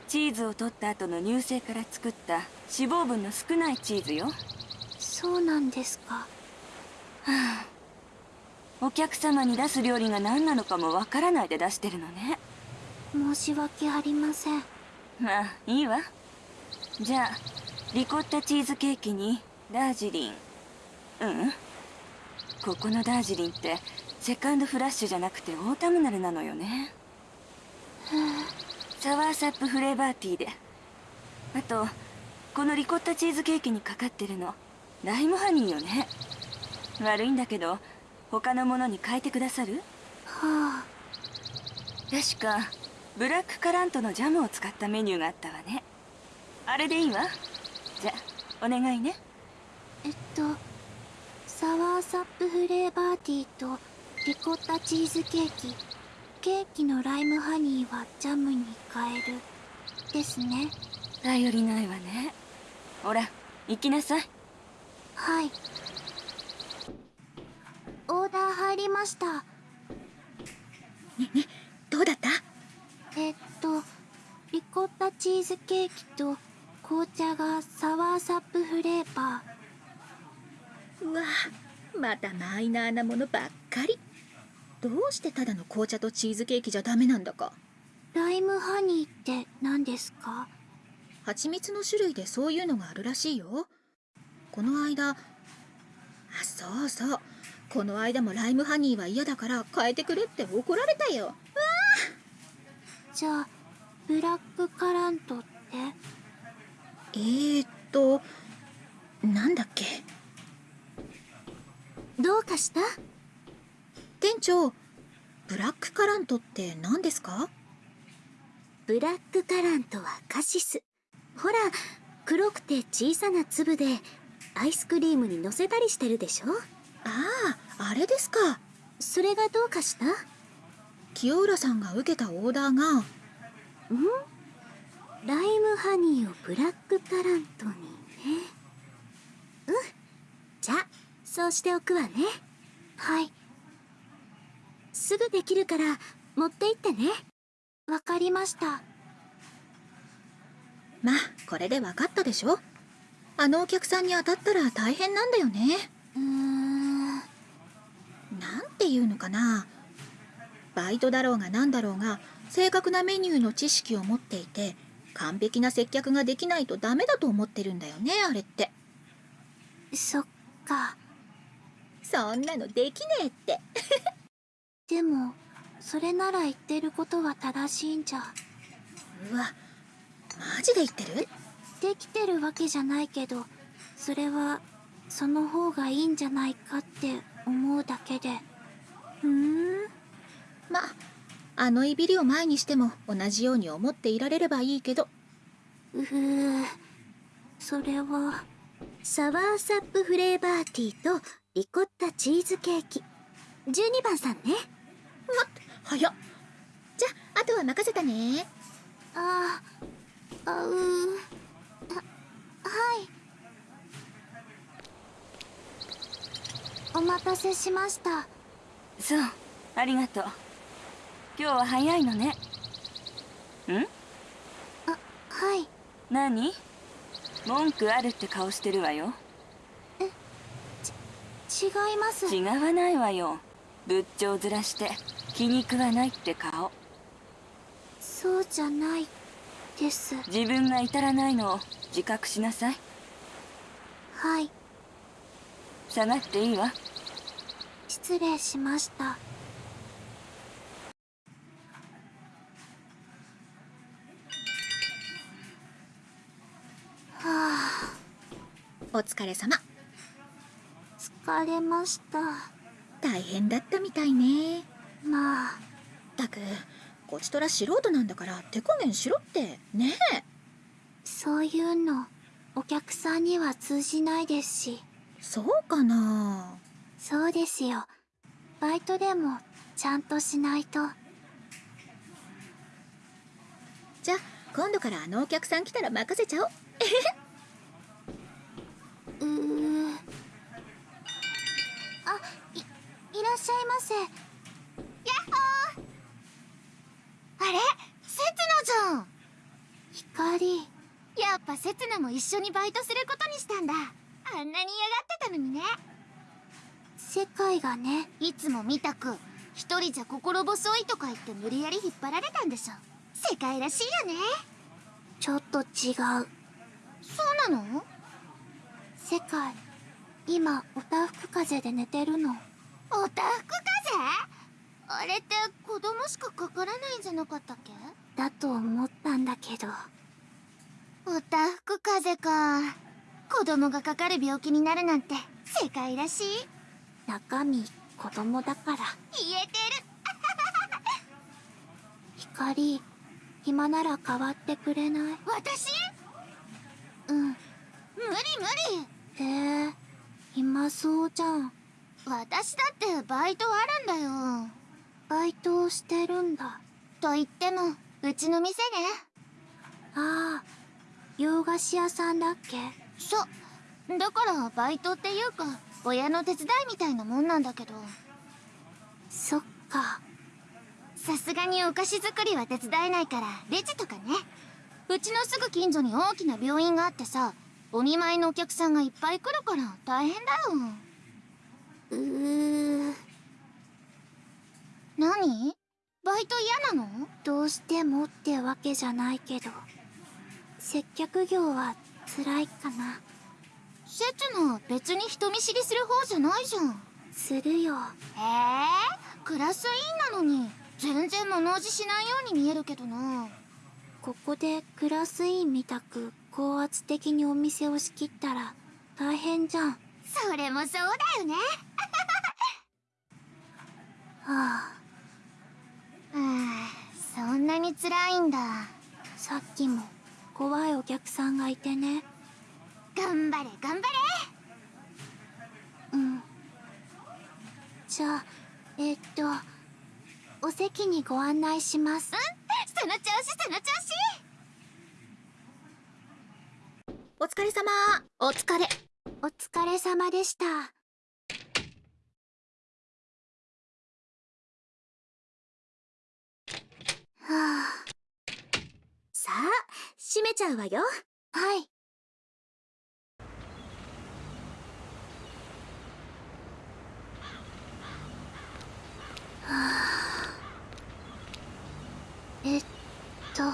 Speaker 11: チーズを取った後の乳製から作った脂肪分の少ないチーズよ。
Speaker 2: そうなんですか。は
Speaker 11: あ。お客様に出す料理が何なのかもわからないで出してるのね。
Speaker 2: 申し訳ありません。
Speaker 11: まあいいわ。じゃあリコッタチーズケーキにダージリン。うん。ここのダージリンってセカンドフラッシュじゃなくてオータムナルなのよね。サワーサップフレーバーティーで。あとこのリコッタチーズケーキにかかってるの。ライムハニーよね。悪いんだけど他のものに変えてくださる？
Speaker 2: はあ。
Speaker 11: 確かブラックカラントのジャムを使ったメニューがあったわね。あれでいいわ。じゃお願いね。
Speaker 2: えっとサワーサップフレーバーティーとリコッタチーズケーキ。ケーキのライムハニーはジャムに変える。ですね。
Speaker 11: 頼りないわねほら行きなさい。
Speaker 2: はい。オーダー入りました。
Speaker 8: ねねどうだった？
Speaker 2: えっとリコッタチーズケーキと紅茶がサワーサップフレーバ
Speaker 8: ー。うわまたマイナーなものばっかり。どうしてただの紅茶とチーズケーキじゃダメなんだか。
Speaker 2: ライムハニーって何ですか？
Speaker 8: 蜂蜜の種類でそういうのがあるらしいよ。この間あそうそう。この間もライムハニーは嫌だから変えてくれって怒られたよ。わ
Speaker 2: じゃあブラックカラントって？
Speaker 8: えー、っとなんだっけ？
Speaker 6: どうかした？
Speaker 8: 店長ブラックカラントって何ですか？
Speaker 6: ブラックカラントはカシスほら黒くて小さな粒でアイスクリームにのせたりしてるでしょ？
Speaker 8: あああれですか。
Speaker 6: それがどうかした
Speaker 8: 清浦さんが受けたオーダーが。
Speaker 6: ん？ライムハニーをブラックカラントにね。うん。じゃあそうしておくわね。
Speaker 2: はい。
Speaker 6: すぐできるから持って行ってね。
Speaker 2: わかりました
Speaker 8: まあこれで分かったでしょ？あのお客さんに当たったら大変なんだよね。
Speaker 2: うーん。
Speaker 8: なんていうのかな？バイトだろうが何だろうが正確なメニューの知識を持っていて完璧な接客ができないとダメだと思ってるんだよねあれって。
Speaker 2: そっか。
Speaker 8: そんなのできねえって。
Speaker 2: でもそれなら言ってることは正しいんじゃ。
Speaker 8: うわマジで言ってる？
Speaker 2: できてるわけじゃないけどそれはその方がいいんじゃないかって思うだけで。
Speaker 8: ふーん。まああのいびりを前にしても同じように思っていられればいいけど。
Speaker 2: うーそれは
Speaker 6: サワーサップフレーバーティーとリコッタチーズケーキ。12番さんね。
Speaker 8: 待って早っ。じゃああとは任せたね。
Speaker 2: あああうははい。お待たせしました。
Speaker 11: そうありがとう。今日は早いのね。ん？
Speaker 2: あはい。
Speaker 11: 何？文句あるって顔してるわよ。
Speaker 2: 違います。
Speaker 11: 違わないわよ。仏頂面して気に食わないって顔。
Speaker 2: そうじゃないです。
Speaker 11: 自分が至らないのを自覚しなさい。
Speaker 2: はい。
Speaker 11: 下がっていいわ。
Speaker 2: 失礼しました。はあ。
Speaker 8: お疲れ様。
Speaker 2: 疲れました。
Speaker 8: 大変だったみたいね。
Speaker 2: まあ。
Speaker 8: ったくこちとら素人なんだから手加減しろって。ねえ。
Speaker 2: そういうのお客さんには通じないですし。
Speaker 8: そうかな。
Speaker 2: そうですよ。バイトでもちゃんとしないと。
Speaker 8: じゃあ今度からあのお客さん来たら任せちゃおう。[laughs]
Speaker 2: うーあいいらっしゃいませ
Speaker 3: ヤッホーあれセツナじゃん
Speaker 2: 光
Speaker 3: やっぱセツナも一緒にバイトすることにしたんだ。あんなに嫌がってたのにね。
Speaker 2: 世界がね。
Speaker 3: いつも見たく一人じゃ心細いとか言って無理やり引っ張られたんでしょ。世界らしいよね。
Speaker 2: ちょっと違う。
Speaker 3: そうなの？
Speaker 2: 世界今おたふく風邪で寝てるの。
Speaker 3: おたふく風？あれって子供しかかからないんじゃなかったっけ？
Speaker 2: だと思ったんだけど。
Speaker 3: おたふく風邪か。子供がかかる病気になるなんて世界らしい。
Speaker 2: 中身子供だから。
Speaker 3: 言えてる。[laughs]
Speaker 2: 光暇なら代わってくれない？
Speaker 3: 私？
Speaker 2: うん。
Speaker 3: 無理無理。
Speaker 2: へえ暇そうじゃん。
Speaker 3: 私だってバイトあるんだよ
Speaker 2: バイトをしてるんだ。
Speaker 3: と言ってもうちの店ね。
Speaker 2: ああ洋菓子屋さんだっけ？
Speaker 3: そう。だからバイトっていうか親の手伝いみたいなもんなんだけど。
Speaker 2: そっか。
Speaker 3: さすがにお菓子作りは手伝えないからレジとかね。うちのすぐ近所に大きな病院があってさお見舞いのお客さんがいっぱい来るから大変だよ。
Speaker 2: うー
Speaker 3: 何？バイト嫌なの？
Speaker 2: どうしてもってわけじゃないけど。接客業は辛いかな。
Speaker 3: セツナ別に人見知りする方じゃないじゃん。
Speaker 2: するよ。
Speaker 3: へえクラス委員なのに全然物おじしないように見えるけどな。
Speaker 2: ここでクラス委員みたく高圧的にお店を仕切ったら大変じゃん。は
Speaker 3: それもそうだよね。[laughs]
Speaker 2: あ
Speaker 3: ああそんなに辛いんだ。
Speaker 2: さっきも怖いお客さんがいてね。
Speaker 3: 頑張れ頑張れ。
Speaker 2: うん。じゃあえっとお席にご案内します。
Speaker 3: その調子その調子。
Speaker 8: お疲れ様。
Speaker 3: お疲れ。
Speaker 2: お疲れ様でしたはあ
Speaker 6: さあ閉めちゃうわよ。
Speaker 2: はい。はあ。えっと。う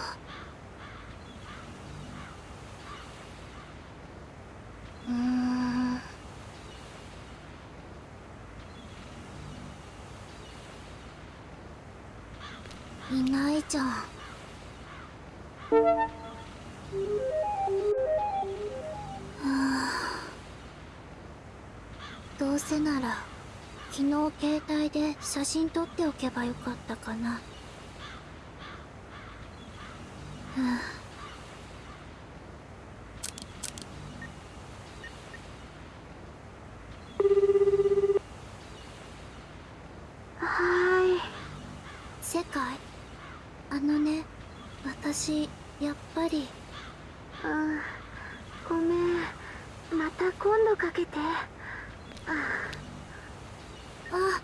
Speaker 2: ーん。いないじゃんうせなら昨日携帯で写真撮っておけばよかったかな。はあはーい世界あのね私やっぱりうんごめんまた今度かけてああは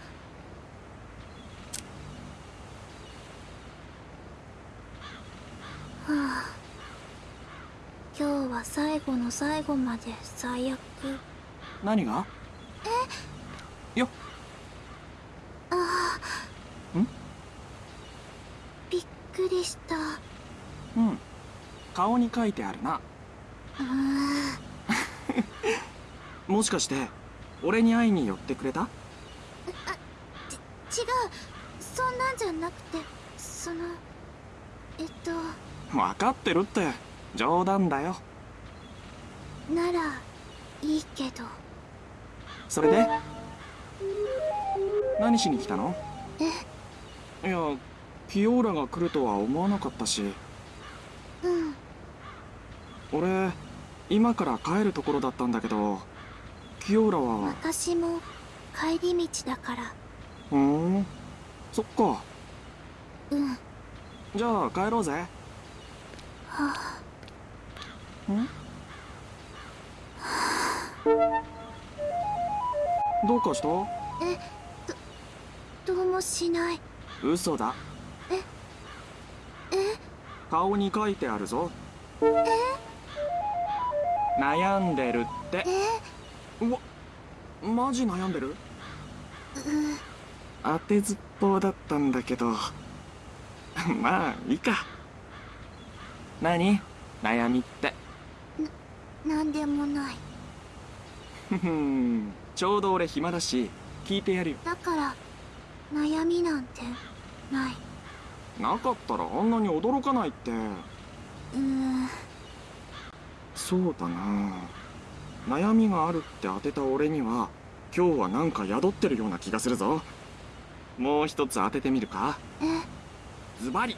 Speaker 2: あ今日は最後の最後まで最悪。
Speaker 1: 何が？よ。
Speaker 2: ああ
Speaker 1: ん？
Speaker 2: びっくりした。
Speaker 1: うん。顔に書いてあるな。
Speaker 2: うー。ん [laughs]
Speaker 1: もしかして俺に会いに寄ってくれた？
Speaker 2: 違う。そんなんじゃなくてそのえっと。
Speaker 1: 分かってるって。冗談だよ
Speaker 2: ならいいけど。
Speaker 1: それで？何しに来たの？
Speaker 2: え？
Speaker 1: いやキオーラが来るとは思わなかったし。
Speaker 2: うん。
Speaker 1: 俺今から帰るところだったんだけどキオーラは？
Speaker 2: 私も帰り道だから。
Speaker 1: ふーん。そっか。
Speaker 2: うん。
Speaker 1: じゃあ帰ろうぜ。
Speaker 2: はあ。
Speaker 1: ん？どうかした？
Speaker 2: えどどうもしない。
Speaker 1: 嘘だ。
Speaker 2: ええ？
Speaker 1: 顔に書いてあるぞ。悩んでるって。
Speaker 2: え？
Speaker 1: うわマジ悩んでる？
Speaker 2: う
Speaker 1: 当てずっぽうだったんだけど。[laughs] まあいいか。何？悩みって。
Speaker 2: なんでもない。
Speaker 1: ふふんちょうど俺暇だし聞いてやるよ。
Speaker 2: だから悩みなんてない。
Speaker 1: なかったらあんなに驚かないって。
Speaker 2: うーん。
Speaker 1: そうだな。悩みがあるって当てた俺には今日はなんか宿ってるような気がするぞ。もう一つ当ててみるか。
Speaker 2: え？
Speaker 1: ズバリ。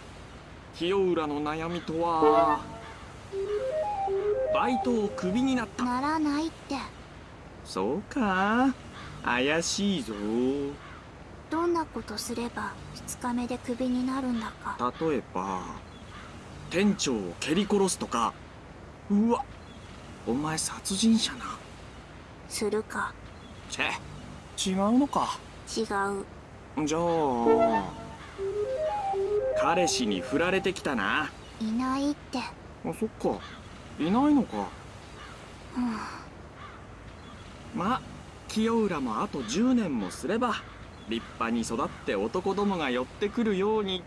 Speaker 1: 清浦の悩みとはバイトをクビになった。
Speaker 2: ならないって
Speaker 1: そうか。怪しいぞ。
Speaker 2: どんなことすれば2日目でクビになるんだか。
Speaker 1: 例えば店長を蹴り殺すとか。うわお前殺人者な。
Speaker 2: するか。
Speaker 1: チェ違うのか。
Speaker 2: 違う。
Speaker 1: じゃあ彼氏に振られてきたな。い
Speaker 2: ないって。
Speaker 1: あそっか。いないのか。
Speaker 2: うん
Speaker 1: まあ清浦もあと10年もすれば立派に育って男どもが寄ってくるように。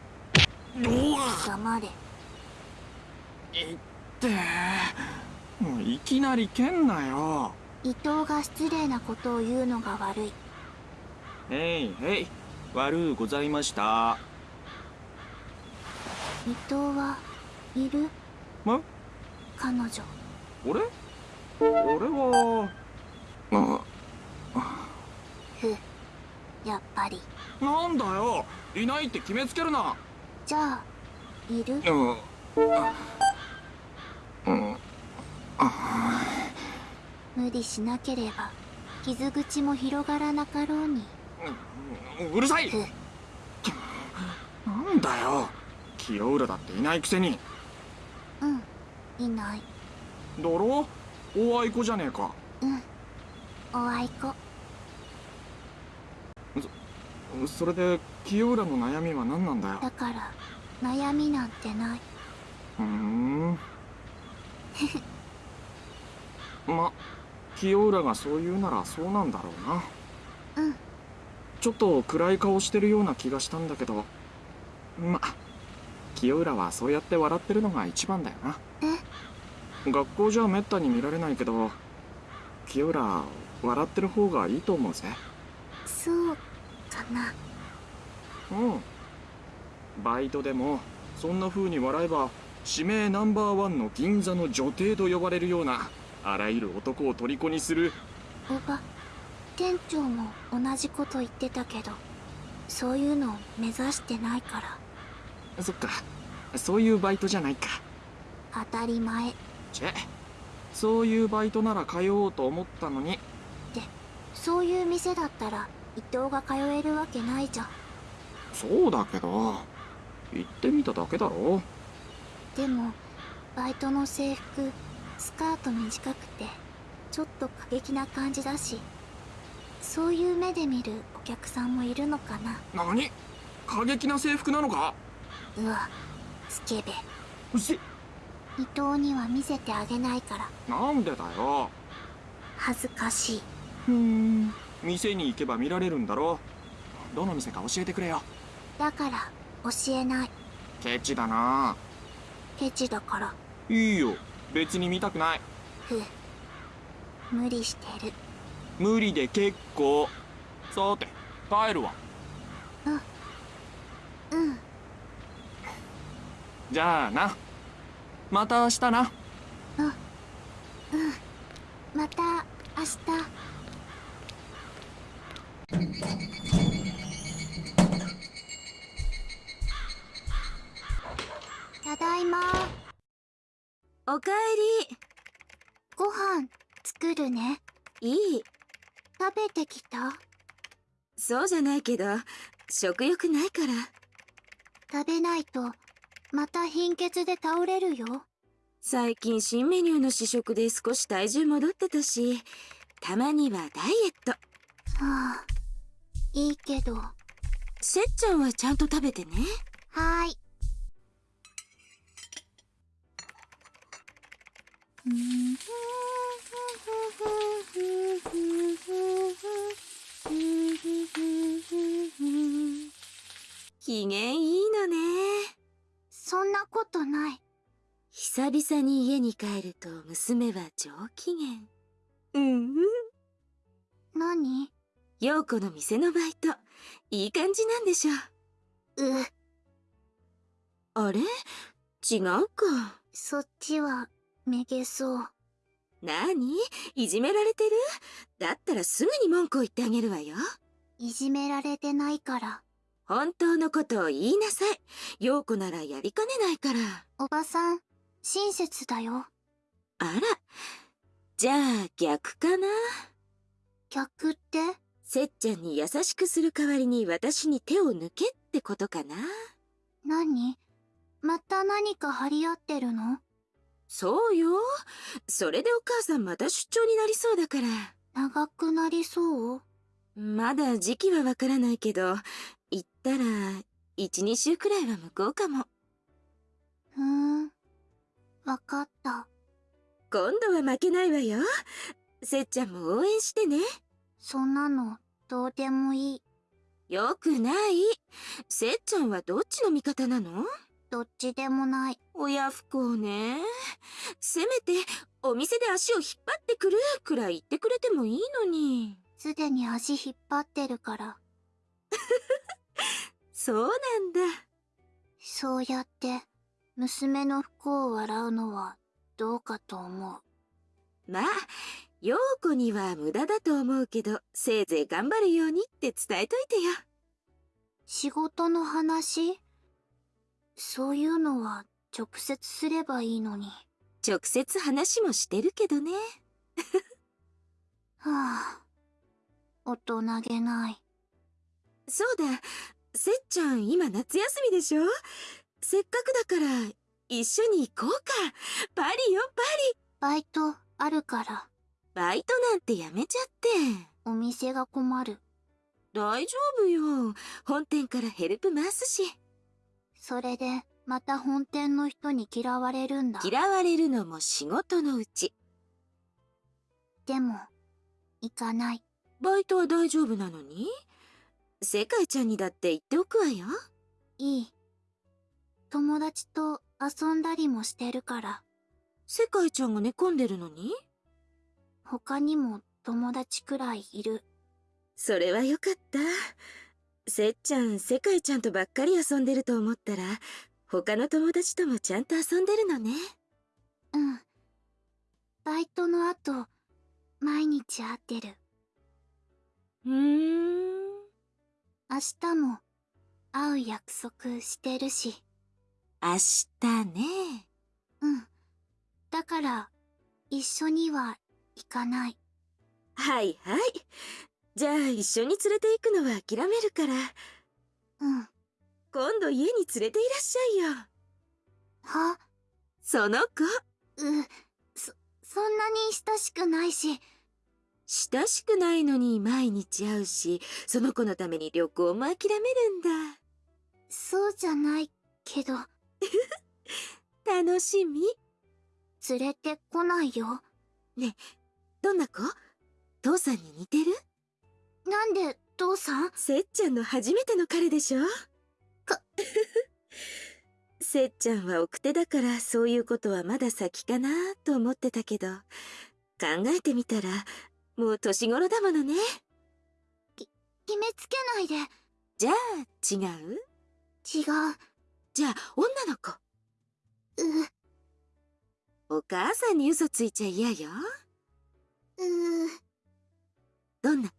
Speaker 2: 黙れ。
Speaker 1: いって。もういきなり蹴んなよ。
Speaker 2: 伊藤が失礼なことを言うのが悪い。
Speaker 1: へいへい。悪うございました。
Speaker 2: 伊藤はいる？
Speaker 1: ま？
Speaker 2: 彼女。
Speaker 1: 俺？俺はあ
Speaker 2: ふやっぱり。
Speaker 1: なんだよ。いないって決めつけるな。
Speaker 2: じゃあいる？
Speaker 1: うんうん
Speaker 2: 無理しなければ傷口も広がらなかろうに。
Speaker 1: うるさい。
Speaker 2: ふ
Speaker 1: なんだよ。清浦だっていないくせに。
Speaker 2: うん。いない。
Speaker 1: だろおあいこじゃねえか。
Speaker 2: うんおあいこ
Speaker 1: それで清浦の悩みは何なんだよ？
Speaker 2: だから悩みなんてない。
Speaker 1: ふーん。[laughs] ま清浦がそう言うならそうなんだろうな。
Speaker 2: うん。
Speaker 1: ちょっと暗い顔してるような気がしたんだけど。ま清浦はそうやって笑ってるのが一番だよな。
Speaker 2: え？
Speaker 1: 学校じゃめったに見られないけど清浦笑ってる方がいいと思うぜ。
Speaker 2: そうかな。
Speaker 1: うん。バイトでもそんな風に笑えば指名ナンバーワンの銀座の女帝と呼ばれるようなあらゆる男を虜にする。
Speaker 2: おば店長も同じこと言ってたけどそういうのを目指してないから。
Speaker 1: そっか。そういうバイトじゃないか。
Speaker 2: 当たり前。
Speaker 1: チェ。そういうバイトなら通おうと思ったのに
Speaker 2: そういう店だったら伊藤が通えるわけないじゃん。
Speaker 1: そうだけど行ってみただけだろ。
Speaker 2: でもバイトの制服スカート短くてちょっと過激な感じだしそういう目で見るお客さんもいるのかな。
Speaker 1: 何？過激な制服なのか？
Speaker 2: うわスケベ。伊藤には見せてあげないから。
Speaker 1: なんでだよ。
Speaker 2: 恥ずかしい
Speaker 1: ふーん。店に行けば見られるんだろどの店か教えてくれよ。
Speaker 2: だから教えない。
Speaker 1: ケチだな。
Speaker 2: ケチだから。
Speaker 1: いいよ。別に見たくない。
Speaker 2: ふ無理してる。
Speaker 1: 無理で結構。さて帰るわ。
Speaker 2: うん。
Speaker 1: じゃあな。また明日な。
Speaker 2: うん。また明日ただいま。
Speaker 12: おかえり。
Speaker 2: ご飯作るね。
Speaker 12: いい。
Speaker 2: 食べてきた？
Speaker 12: そうじゃないけど食欲ないから。
Speaker 2: 食べないとまた貧血で倒れるよ。
Speaker 12: 最近新メニューの試食で少し体重戻ってたしたまにはダイエット。
Speaker 2: はあいいけど。
Speaker 12: せっちゃんはちゃんと食べてね。
Speaker 2: はーい。
Speaker 12: 機嫌いいのね。
Speaker 2: そんなことない。
Speaker 12: 久々に家に帰ると娘は上機嫌。うんうん。
Speaker 2: 何？
Speaker 12: 陽子の店のバイト。いい感じなんでしょ
Speaker 2: う。
Speaker 12: あれ？違うか。
Speaker 2: そっちはめげそう。
Speaker 12: なに？いじめられてる？だったらすぐに文句を言ってあげるわよ。
Speaker 2: いじめられてないから。
Speaker 12: 本当のことを言いなさい。陽子ならやりかねないから。
Speaker 2: おばさん親切だよ。
Speaker 12: あら。じゃあ逆かな？
Speaker 2: 逆って？
Speaker 12: せっちゃんに優しくする代わりに私に手を抜けってことかな。
Speaker 2: 何？また何か張り合ってるの？
Speaker 12: そうよ。それでお母さんまた出張になりそうだから。
Speaker 2: 長くなりそう？
Speaker 12: まだ時期はわからないけど行ったら12週くらいは向こうかも。
Speaker 2: ふーん。わかった。
Speaker 12: 今度は負けないわよ。せっちゃんも応援してね
Speaker 2: そんなのどうでもいい。
Speaker 12: よくない。せっちゃんはどっちの味方なの？
Speaker 2: どっちでもない。
Speaker 12: 親不孝ね。せめてお店で足を引っ張ってくるくらい言ってくれてもいいのに。
Speaker 2: すでに足引っ張ってるから。[laughs]
Speaker 12: そうなんだ。
Speaker 2: そうやって娘の不幸を笑うのはどうかと思う。
Speaker 12: まあ陽子には無駄だと思うけどせいぜい頑張るようにって伝えといてよ
Speaker 2: 仕事の話？そういうのは直接すればいいのに。
Speaker 12: 直接話もしてるけどね。[laughs]
Speaker 2: はあ大人げない。
Speaker 12: そうだ。せっちゃん今夏休みでしょ？せっかくだから一緒に行こうか。パリよパリ。
Speaker 2: バイトあるから
Speaker 12: バイトなんてやめちゃって。
Speaker 2: お店が困る。
Speaker 12: 大丈夫よ。本店からヘルプ回すし。
Speaker 2: それでまた本店の人に嫌われるんだ。
Speaker 12: 嫌われるのも仕事のうち。
Speaker 2: でも行かない。
Speaker 12: バイトは大丈夫なのに？世界ちゃんにだって言っておくわよ。
Speaker 2: いい。友達と遊んだりもしてるから。
Speaker 12: 世界ちゃんが寝込んでるのに？
Speaker 2: 他にも友達くらいいる。
Speaker 12: それはよかった。せっちゃん世界ちゃんとばっかり遊んでると思ったら他の友達ともちゃんと遊んでるのね。
Speaker 2: うん。バイトの後毎日会ってる。
Speaker 12: うーん。
Speaker 2: 明日も会う約束してるし。
Speaker 12: 明日ね。
Speaker 2: うん。だから一緒には行かない。
Speaker 12: はいはい。じゃあ一緒に連れて行くのは諦めるから。
Speaker 2: うん。
Speaker 12: 今度家に連れていらっしゃいよ。
Speaker 2: は？
Speaker 12: その子。
Speaker 2: うそそんなに親しくないし。
Speaker 12: 親しくないのに毎日会うしその子のために旅行も諦めるんだ。
Speaker 2: そうじゃないけど。[laughs]
Speaker 12: 楽しみ。
Speaker 2: 連れてこないよ
Speaker 12: どんな子？父さんに似てる？
Speaker 2: なんで父さん？
Speaker 12: せっちゃんの初めての彼でしょ？
Speaker 2: か。
Speaker 12: せっちゃんは奥手だからそういうことはまだ先かなと思ってたけど考えてみたらもう年頃だものね。
Speaker 2: 決めつけないで。
Speaker 12: じゃあ違う？
Speaker 2: 違う。
Speaker 12: じゃあ女の子？
Speaker 2: う
Speaker 12: お母さんに嘘ついちゃ嫌よ
Speaker 2: う
Speaker 12: どんな子？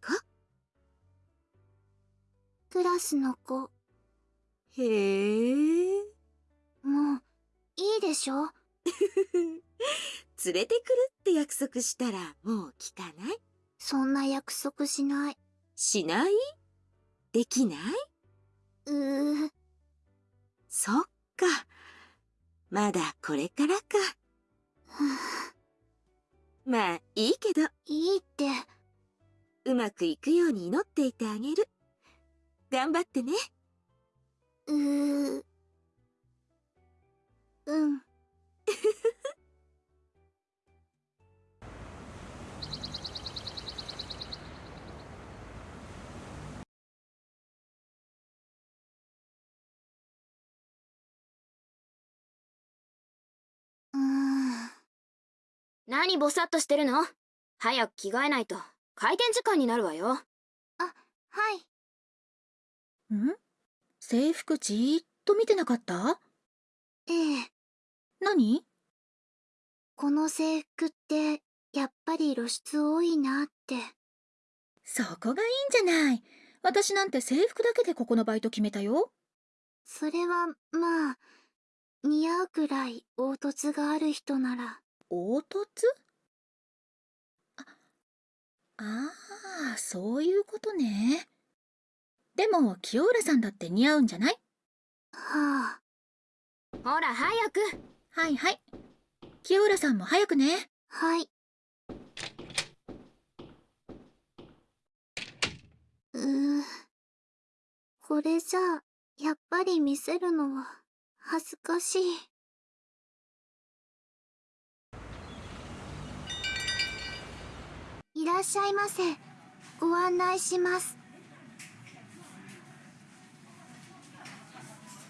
Speaker 2: クラスの子。
Speaker 12: へえ。
Speaker 2: もういいでしょ？[laughs]
Speaker 12: 連れてくるって約束したらもう聞かない？
Speaker 2: そんな約束しない。
Speaker 12: しない？できない？う
Speaker 2: ー。
Speaker 12: そっか。まだこれからかまあいいけど。
Speaker 2: いいって。
Speaker 12: うまくいくように祈っていてあげる。頑張ってね。
Speaker 2: うーうん [laughs]
Speaker 7: 何ぼさっとしてるの？早く着替えないと。開店時間になるわよ。
Speaker 2: はい。
Speaker 8: ん？制服じーっと見てなかった？
Speaker 2: ええ。
Speaker 8: 何？
Speaker 2: この制服ってやっぱり露出多いなって。
Speaker 8: そこがいいんじゃない。私なんて制服だけでここのバイト決めたよ。
Speaker 2: それはまあ似合うくらい凹凸がある人なら
Speaker 8: 凹凸？ああーそういうことね。でも清浦さんだって似合うんじゃない？
Speaker 2: はあ。
Speaker 7: ほら早く。
Speaker 8: はいはい。清浦さんも早くね。
Speaker 2: はい。うーこれじゃあやっぱり見せるのは恥ずかしいいらっしゃいませ。ご案内します。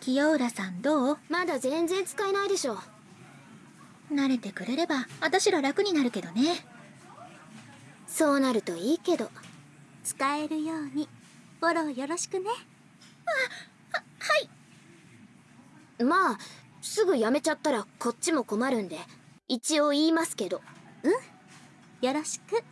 Speaker 8: 清浦さんどう？
Speaker 7: まだ全然使えないでしょ。
Speaker 8: 慣れてくれれば私ら楽になるけどね。
Speaker 7: そうなるといいけど。
Speaker 2: 使えるように。フォローよろしくね。
Speaker 7: まあすぐやめちゃったらこっちも困るんで一応言いますけど。
Speaker 2: よろしく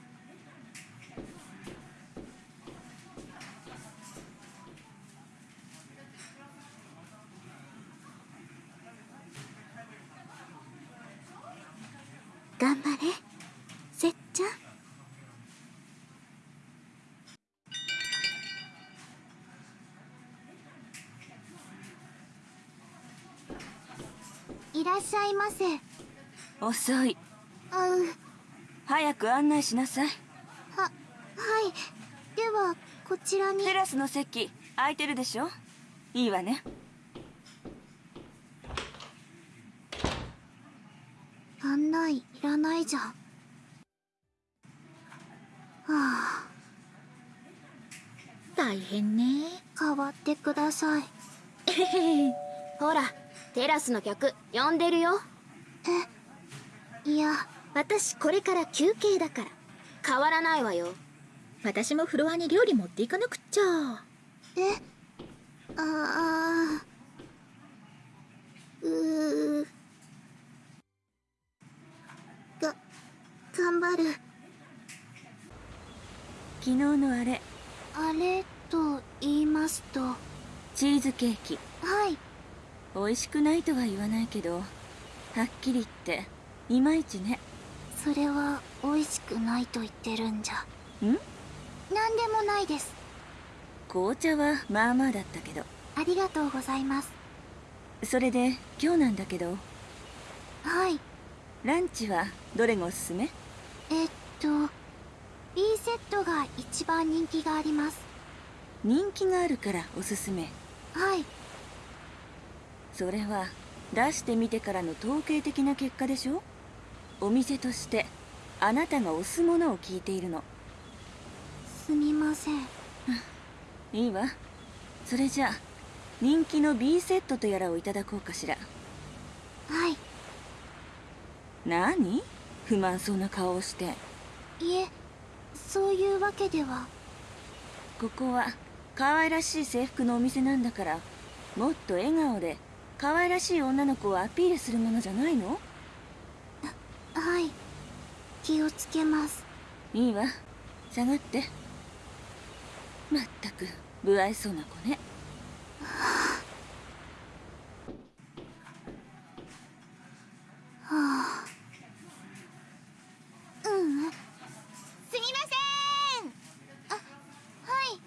Speaker 2: 頑張れ。せっちゃん。いらっしゃいませ。
Speaker 11: 遅い。
Speaker 2: あう
Speaker 11: 早く案内しなさい。
Speaker 2: ははい。ではこちらに。
Speaker 11: テラスの席空いてるでしょ？いいわね
Speaker 2: 案内いらないじゃん。はあ。
Speaker 8: 大変ね。
Speaker 2: 変わってください。[laughs]
Speaker 7: ほらテラスの客呼んでるよ。
Speaker 2: いや。
Speaker 7: 私これから休憩だから。変わらないわよ。
Speaker 8: 私もフロアに料理持っていかなくっちゃ。
Speaker 2: えああうー頑張る。
Speaker 11: 昨日のあれ。
Speaker 2: あれと言いますと。は
Speaker 11: チーズケーキ。
Speaker 2: い。
Speaker 11: 美味しくないとは言わないけどはっきり言っていまいちね。
Speaker 2: それは美味しくないと言ってるんじゃ。
Speaker 11: ん？
Speaker 2: なんでもないです。
Speaker 11: 紅茶はまあまあだったけど。
Speaker 2: ありがとうございます。
Speaker 11: それで今日なんだけど。
Speaker 2: はい。
Speaker 11: ランチはどれがおすすめ？
Speaker 2: えっと B セットが一番人気があります。
Speaker 11: 人気があるからおすすめ。
Speaker 2: はい。
Speaker 11: それは出してみてからの統計的な結果でしょ？お店としてあなたが推すものを聞いているの。
Speaker 2: すみません。
Speaker 11: いいわ。それじゃあ人気の B セットとやらをいただこうかしら。
Speaker 2: はい。
Speaker 11: 何？不満そうな顔をして。
Speaker 2: いえそういうわけでは。
Speaker 11: ここは可愛らしい制服のお店なんだからもっと笑顔で可愛らしい女の子をアピールするものじゃないの？
Speaker 2: はい。気をつけます。
Speaker 11: いいわ。下がって。まったく不愛想な子ね [laughs]
Speaker 2: はあううんすみませんあはい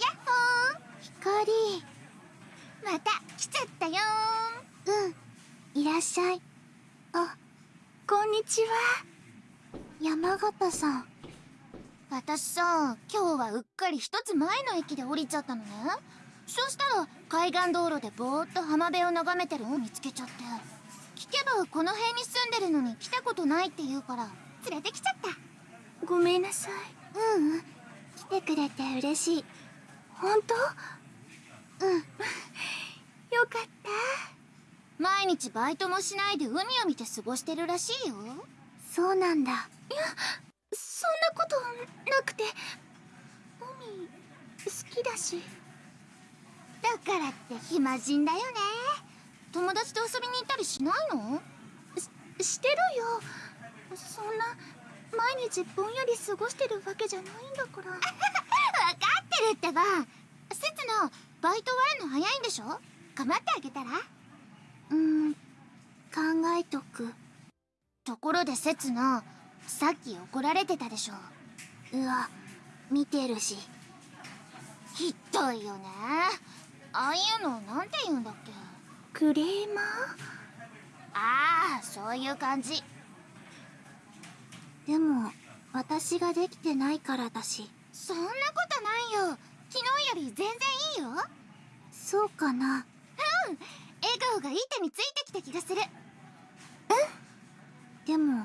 Speaker 3: やっほ
Speaker 2: 光
Speaker 3: ーまた来ちゃったよ
Speaker 2: うんいらっしゃいあこんにちは山形さん
Speaker 3: 私さ今日はうっかり一つ前の駅で降りちゃったのねそしたら海岸道路でぼーっと浜辺を眺めてるのを見つけちゃって聞けばこの辺に住んでるのに来たことないって言うから連れてきちゃった。
Speaker 2: ごめんなさい。ううん。来てくれて嬉しい。本当？うん。[laughs] よかった。
Speaker 3: 毎日バイトもしないで海を見て過ごしてるらしいよ。
Speaker 2: そうなんだ。
Speaker 6: いやそんなことなくて海好きだし
Speaker 3: だからって暇人だよね。友達と遊びに行ったりしないの？
Speaker 6: ししてるよ。そんな毎日ぼんやり過ごしてるわけじゃないんだから。[laughs]
Speaker 3: 分かってるってばせつのバイト終わるの早いんでしょ？構ってあげたら？
Speaker 2: うん考えとく。
Speaker 3: ところでせつのさっき怒られてたでしょ。
Speaker 2: うわ見てるし。
Speaker 3: ひどいよねああいうのなんて言うんだっけ？
Speaker 6: クレーマー？
Speaker 3: ああそういう感じ。
Speaker 2: でも私ができてないからだし。
Speaker 3: そんなことないよ。昨日より全然いいよ。
Speaker 2: そうかな。
Speaker 3: うん。笑顔がいい手についてきた気がする。
Speaker 2: でも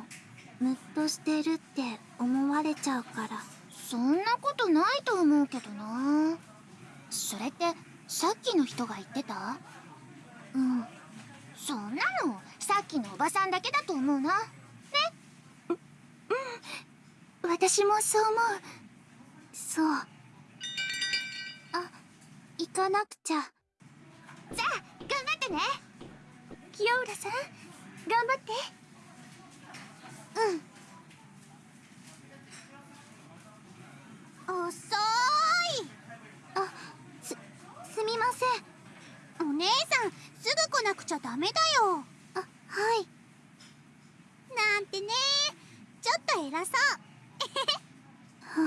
Speaker 2: ムッとしてるって思われちゃうから。
Speaker 3: そんなことないと思うけどな。それってさっきの人が言ってた？
Speaker 2: うん。
Speaker 3: そんなのさっきのおばさんだけだと思うな。ね？
Speaker 2: ううん。私もそう思う。そう。あ行かなくちゃ。
Speaker 3: じゃあ頑張ってね。
Speaker 6: 清浦さん頑張って。
Speaker 2: うん。遅い。あすみません。お姉さんすぐ来なくちゃダメだよ。あはい。なんてね。ちょっと偉そう。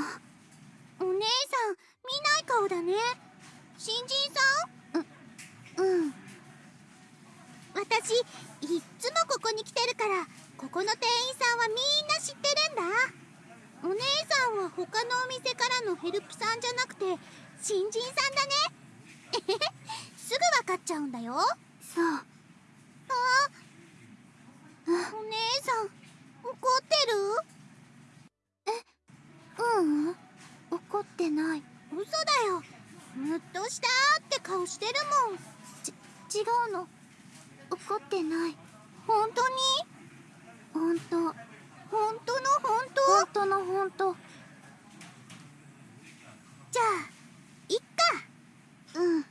Speaker 2: は [laughs] あお姉さん見ない顔だね。新人さん？ううん。私いっつもここに来てるからここの店員さんはみんな知ってるんだ。お姉さんは他のお店からのヘルプさんじゃなくて新人さんだね。[laughs] すぐ分かっちゃうんだよ。そう。あお姉さん怒ってる？えううん。怒ってない。嘘だよ。ムッとしたって顔してるもん。ち違うの。怒ってない。本当に？本当。本当の本当？本当の本当。じゃあいっかうん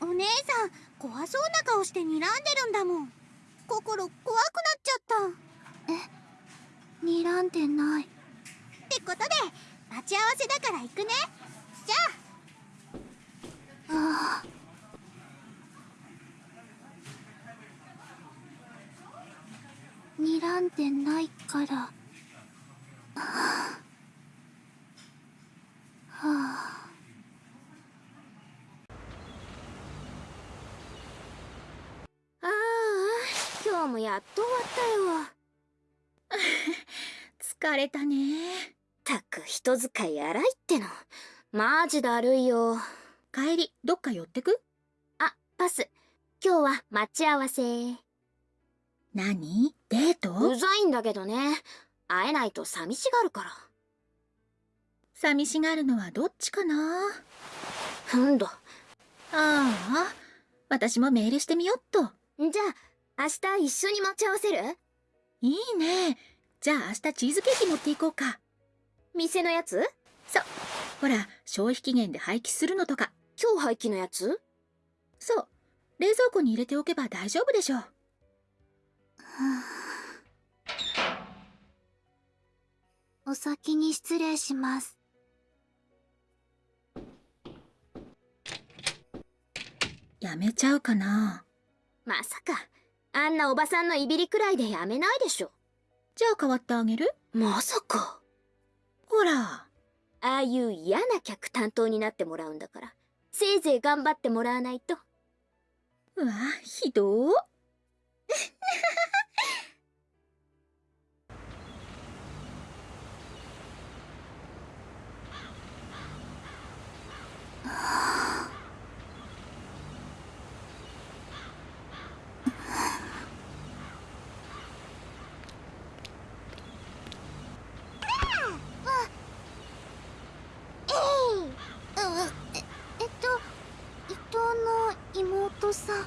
Speaker 2: お姉さん怖そうな顔して睨んでるんだもん。心怖くなっちゃった。え睨んでない。ってことで待ち合わせだから行くね。じゃあ。ああ睨んでないから。はあ。はあ
Speaker 7: ああ今日もやっと終わったよ。[laughs]
Speaker 8: 疲れたね。
Speaker 7: たく人使い荒いっての。マジだるいよ。
Speaker 8: 帰りどっか寄ってく？
Speaker 7: あパス。今日は待ち合わせ。
Speaker 8: 何？デート？
Speaker 7: うざいんだけどね。会えないと寂しがるから。
Speaker 8: 寂しがるのはどっちかな？
Speaker 7: ふんど。
Speaker 8: ああ私もメールしてみよっと。
Speaker 7: じゃあ明日一緒に待ち合わせる？
Speaker 8: いいね。じゃあ明日チーズケーキ持っていこうか。
Speaker 7: 店のやつ？
Speaker 8: そう。ほら、消費期限で廃棄するのとか。
Speaker 7: 今日廃棄のやつ？
Speaker 8: そう。冷蔵庫に入れておけば大丈夫でしょう。[sighs]
Speaker 3: お先に失礼します。
Speaker 8: やめちゃうかな。
Speaker 7: まさかあんなおばさんのいびりくらいでやめないでしょ。
Speaker 8: じゃあ代わってあげる？
Speaker 7: まさか。
Speaker 8: ほら。
Speaker 7: ああいう嫌な客担当になってもらうんだから。せいぜい頑張ってもらわないと。
Speaker 8: うわ、ひど。ー。
Speaker 3: ええっと伊藤の妹さん伊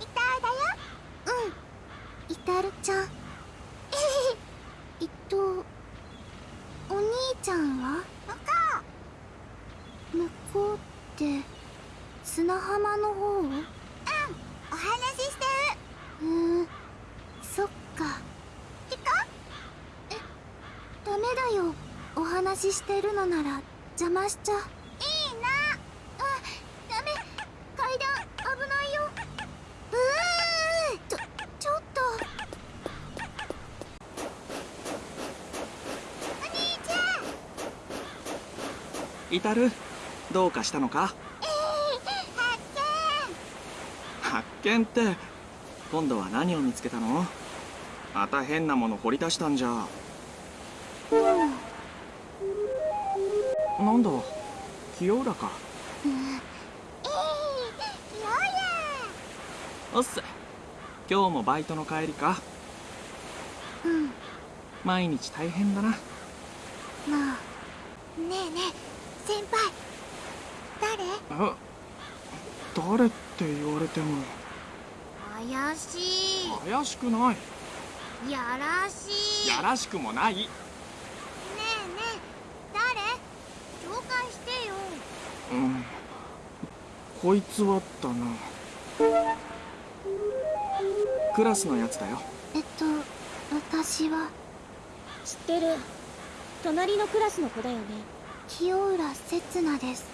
Speaker 3: 藤だようんイタルちゃん。伊藤お兄ちゃん。は向こうって砂浜の方？うん。お話ししてる。うんそっか。行こえダメだよ。お話ししてるのなら邪魔しちゃいいなあダメ階段危ないようーちょちょっとお兄ちゃん
Speaker 1: イタルどうかしたのか？
Speaker 3: えー、発
Speaker 1: 発見って今度は何を見つけたの？また変なもの掘り出したんじゃ。
Speaker 3: 見うん。
Speaker 1: なんだ？清浦か。
Speaker 3: うん。えー、よ
Speaker 1: おっす今日もバイトの帰りか。
Speaker 3: やうん。
Speaker 1: 毎日大変だな
Speaker 3: まあねえねえ先輩誰
Speaker 1: え誰って言われても。
Speaker 3: 怪し
Speaker 1: 怪しくない。
Speaker 3: いやらしい。
Speaker 1: やらしくもない。
Speaker 3: ねえねえ誰？紹介してよ。
Speaker 1: うん。こいつはだな。クラスのやつだよ。
Speaker 3: えっと私は。
Speaker 7: 知ってる。隣のクラスの子だよね。
Speaker 3: 清浦刹那です。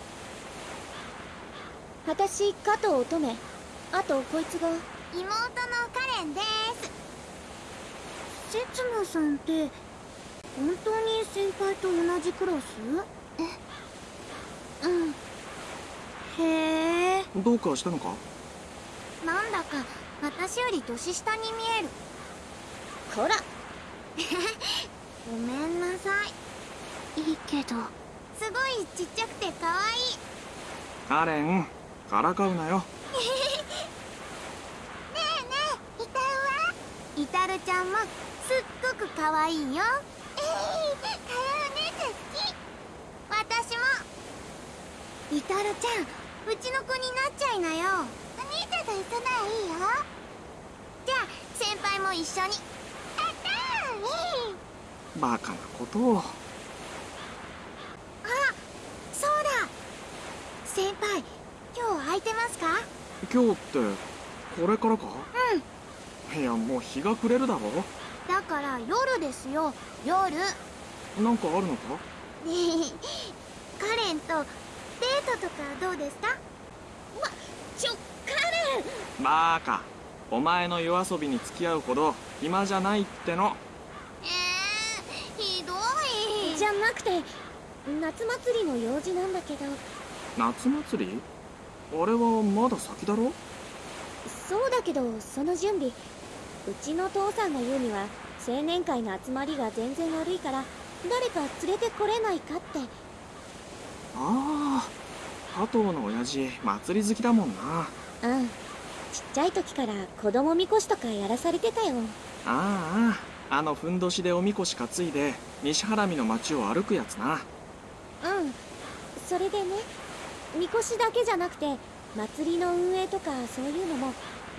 Speaker 7: 私加藤乙女あとこいつが
Speaker 3: 妹のカレンです。刹那さんって本当に先輩と同じクラス？えうん。へえ。
Speaker 1: どうかしたのか？
Speaker 3: なんだか私より年下に見える。
Speaker 7: こら。[laughs]
Speaker 3: ごめんなさい。いいけど。すごいちっちゃくて可愛い。
Speaker 1: カレンからかうなよ
Speaker 3: ねえねえイタルはイタルちゃんもすっごく可愛いよ。ええー、カヤお姉ちゃん好き私も。イタルちゃんうちの子になっちゃいなよ。お兄ちゃんと一緒ならいいよ。じゃあ先輩も一緒に。やったー
Speaker 1: バカなことを。
Speaker 3: あそうだ。先輩今日空いてますか？
Speaker 1: 今日ってこれからか？いやもう日が暮れるだろ？
Speaker 3: だから夜ですよ。夜。
Speaker 1: なんかあるのか？
Speaker 3: ね [laughs] えカレンとデートとかどうですか？まちょカレン！
Speaker 1: バカ。お前の夜遊びに付き合うほど暇じゃないっての。
Speaker 3: えー、ひどい。
Speaker 7: じゃなくて夏祭りの用事なんだけど。
Speaker 1: 夏祭り？あれはまだ先だろ？
Speaker 7: そうだけどその準備うちの父さんが言うには青年会の集まりが全然悪いから誰か連れてこれないかって。
Speaker 1: ああ加藤の親父祭り好きだもんな。
Speaker 7: うん。ちっちゃい時から子供みこしとかやらされてたよ。
Speaker 1: あああのふんどしでおみこし担いで西原見の町を歩くやつな。
Speaker 7: うん。それでねみこしだけじゃなくて祭りの運営とかそういうのも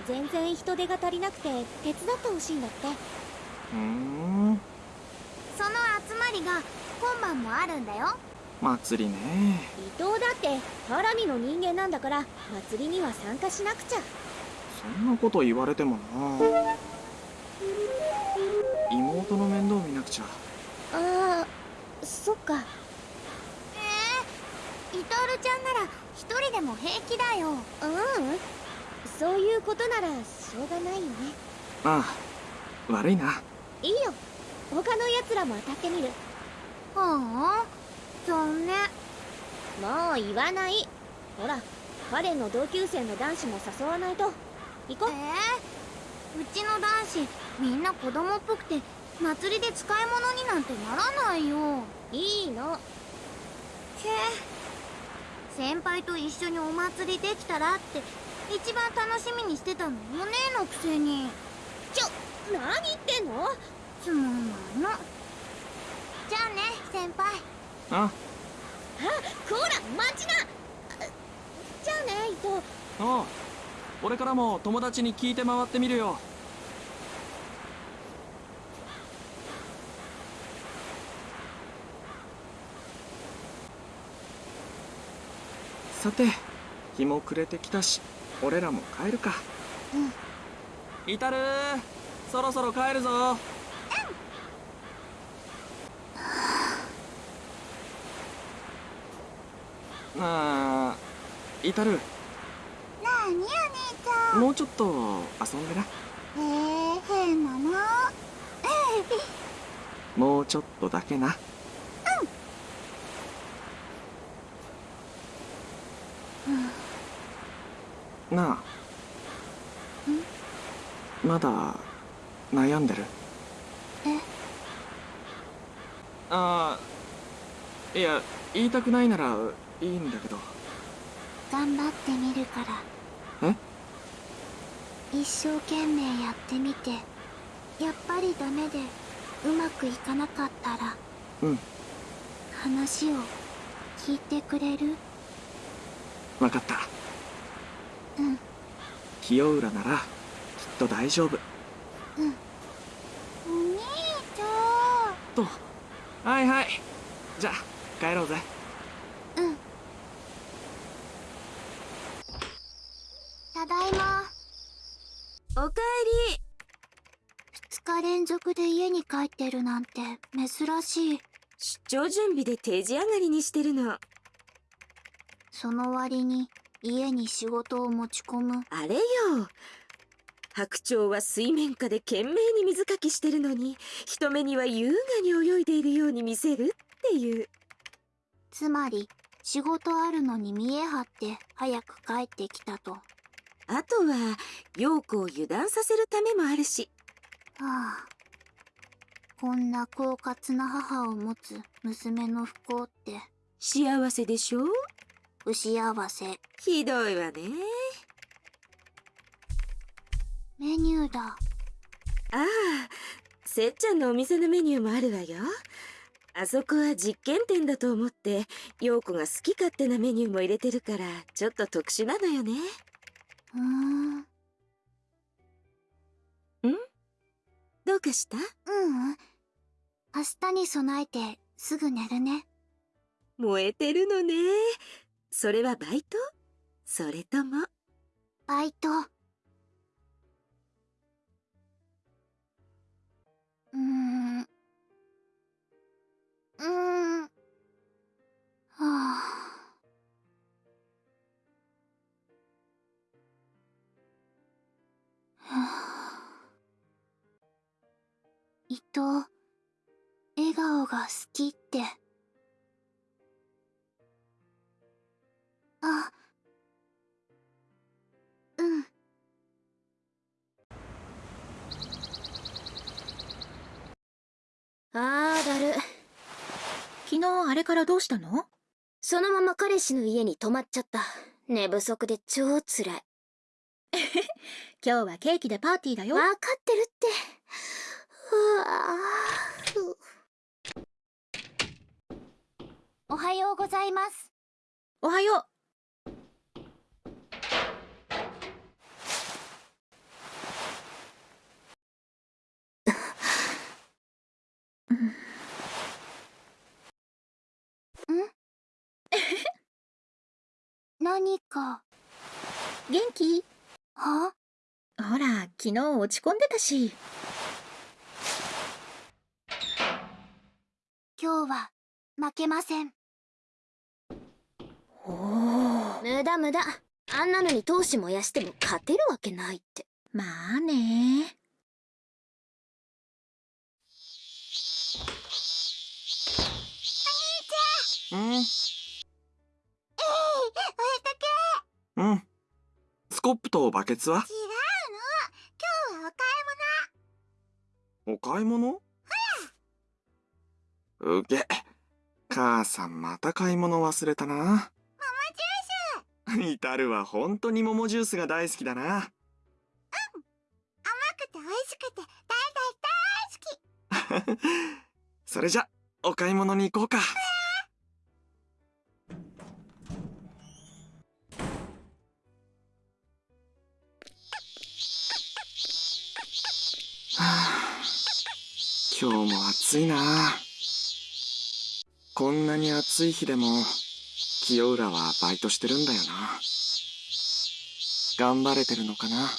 Speaker 7: 全然人手が足りなくて手伝ってほしいんだって。
Speaker 1: ふーん。
Speaker 2: その集まりが今晩もあるんだよ。
Speaker 1: 祭りね。
Speaker 7: 伊藤だってハラミの人間なんだから祭りには参加しなくちゃ。
Speaker 1: そんなこと言われてもな。妹の面倒見なくちゃ。
Speaker 7: ああそっか。
Speaker 2: えー、イトールちゃんなら一人でも平気だよ。
Speaker 7: ううんそういうことならしょうがないよね。
Speaker 1: ああ悪いな。い
Speaker 7: いよ。他のやつらも当たってみる。
Speaker 2: はあ残念。
Speaker 7: もう言わない。ほら彼の同級生の男子も誘わないと。行こう。
Speaker 2: えー、うちの男子みんな子供っぽくて祭りで使い物になんてならないよ。
Speaker 7: いいの。
Speaker 2: へえ。先輩と一緒にお祭りできたらって一番楽しみにしてたのお姉のくせに。
Speaker 7: ちょ何言ってんの？
Speaker 2: つまんないの。じゃあね先輩。
Speaker 1: あ。
Speaker 7: あこら待ちな。じゃあね伊藤。
Speaker 1: ああ俺からも友達に聞いて回ってみるよ。さて日も暮れてきたし俺らも帰るか。
Speaker 2: うん。
Speaker 1: イタルそろそろ帰るぞ。なあイタル
Speaker 2: なあにお兄ちゃん。
Speaker 1: もうちょっと遊んでな。
Speaker 2: へえ変なの。[laughs]
Speaker 1: もうちょっとだけななあ。まだ悩んでる？
Speaker 2: え？
Speaker 1: ああいや言いたくないならいいんだけど。
Speaker 2: 頑張ってみるから。
Speaker 1: え？
Speaker 2: 一生懸命やってみて。やっぱりダメでうまくいかなかったら。
Speaker 1: うん。
Speaker 2: 話を聞いてくれる？
Speaker 1: 分かった
Speaker 2: うん。
Speaker 1: 清浦ならきっと大丈夫。
Speaker 2: うん。お兄ちゃん。
Speaker 1: と。はいはい。じゃあ帰ろうぜ。
Speaker 2: うん。ただいま。
Speaker 7: おかえり。
Speaker 2: 2日連続で家に帰ってるなんて珍しい。
Speaker 12: 出張準備で定時上がりにしてるの。
Speaker 2: その割に家に仕事を持ち込む。
Speaker 12: あれよ。白鳥は水面下で懸命に水かきしてるのに人目には優雅に泳いでいるように見せるっていう。
Speaker 2: つまり仕事あるのに見え張って早く帰ってきたと。は
Speaker 12: あとは陽子を油断させるためもあるし。
Speaker 2: あこんな狡猾な母を持つ娘の不幸って。
Speaker 12: 幸せでしょ
Speaker 2: 不幸せ。
Speaker 12: ひどいわね。
Speaker 2: メニューだ。
Speaker 12: ああせっちゃんのお店のメニューもあるわよ。あそこは実験店だと思って陽子が好き勝手なメニューも入れてるからちょっと特殊なのよね。
Speaker 2: うーん。
Speaker 12: どうかした？
Speaker 2: ううん。明日に備えてすぐ寝るね。
Speaker 12: 燃えてるのねそれはバイト？それとも？
Speaker 2: バイト。うん。うん。はあ。はあ。伊藤笑顔が好きって。あ。うん。
Speaker 7: あーだる。
Speaker 8: 昨日あれからどうしたの？
Speaker 7: そのまま彼氏の家に泊まっちゃった。寝不足で超つらい。[laughs]
Speaker 8: 今日はケーキでパーティーだよ。
Speaker 7: 分かってるって。うわ
Speaker 2: おはようございます。
Speaker 8: おはよう
Speaker 2: 何か。
Speaker 8: 元気？
Speaker 2: は？
Speaker 8: ほら昨日落ち込んでたし。
Speaker 2: 今日は負けません。
Speaker 7: 無駄無駄。あんなのに闘志燃やしても勝てるわけないって。
Speaker 8: まあね。
Speaker 1: うん
Speaker 3: えいお絵か
Speaker 1: うん。スコップとバケツは？
Speaker 3: け違うの。今日はお買い
Speaker 1: お買い物？うげ母さんまた買い物忘れたな。
Speaker 3: 物ジュース。
Speaker 1: イタルは本当に桃ジュースが大好きだな。
Speaker 3: 甘くて美味しくて大大大好き。[laughs]
Speaker 1: それじゃお買い物に行こうか暑いな。こんなに暑い日でも清浦はバイトしてるんだよな。頑張れてるのかな。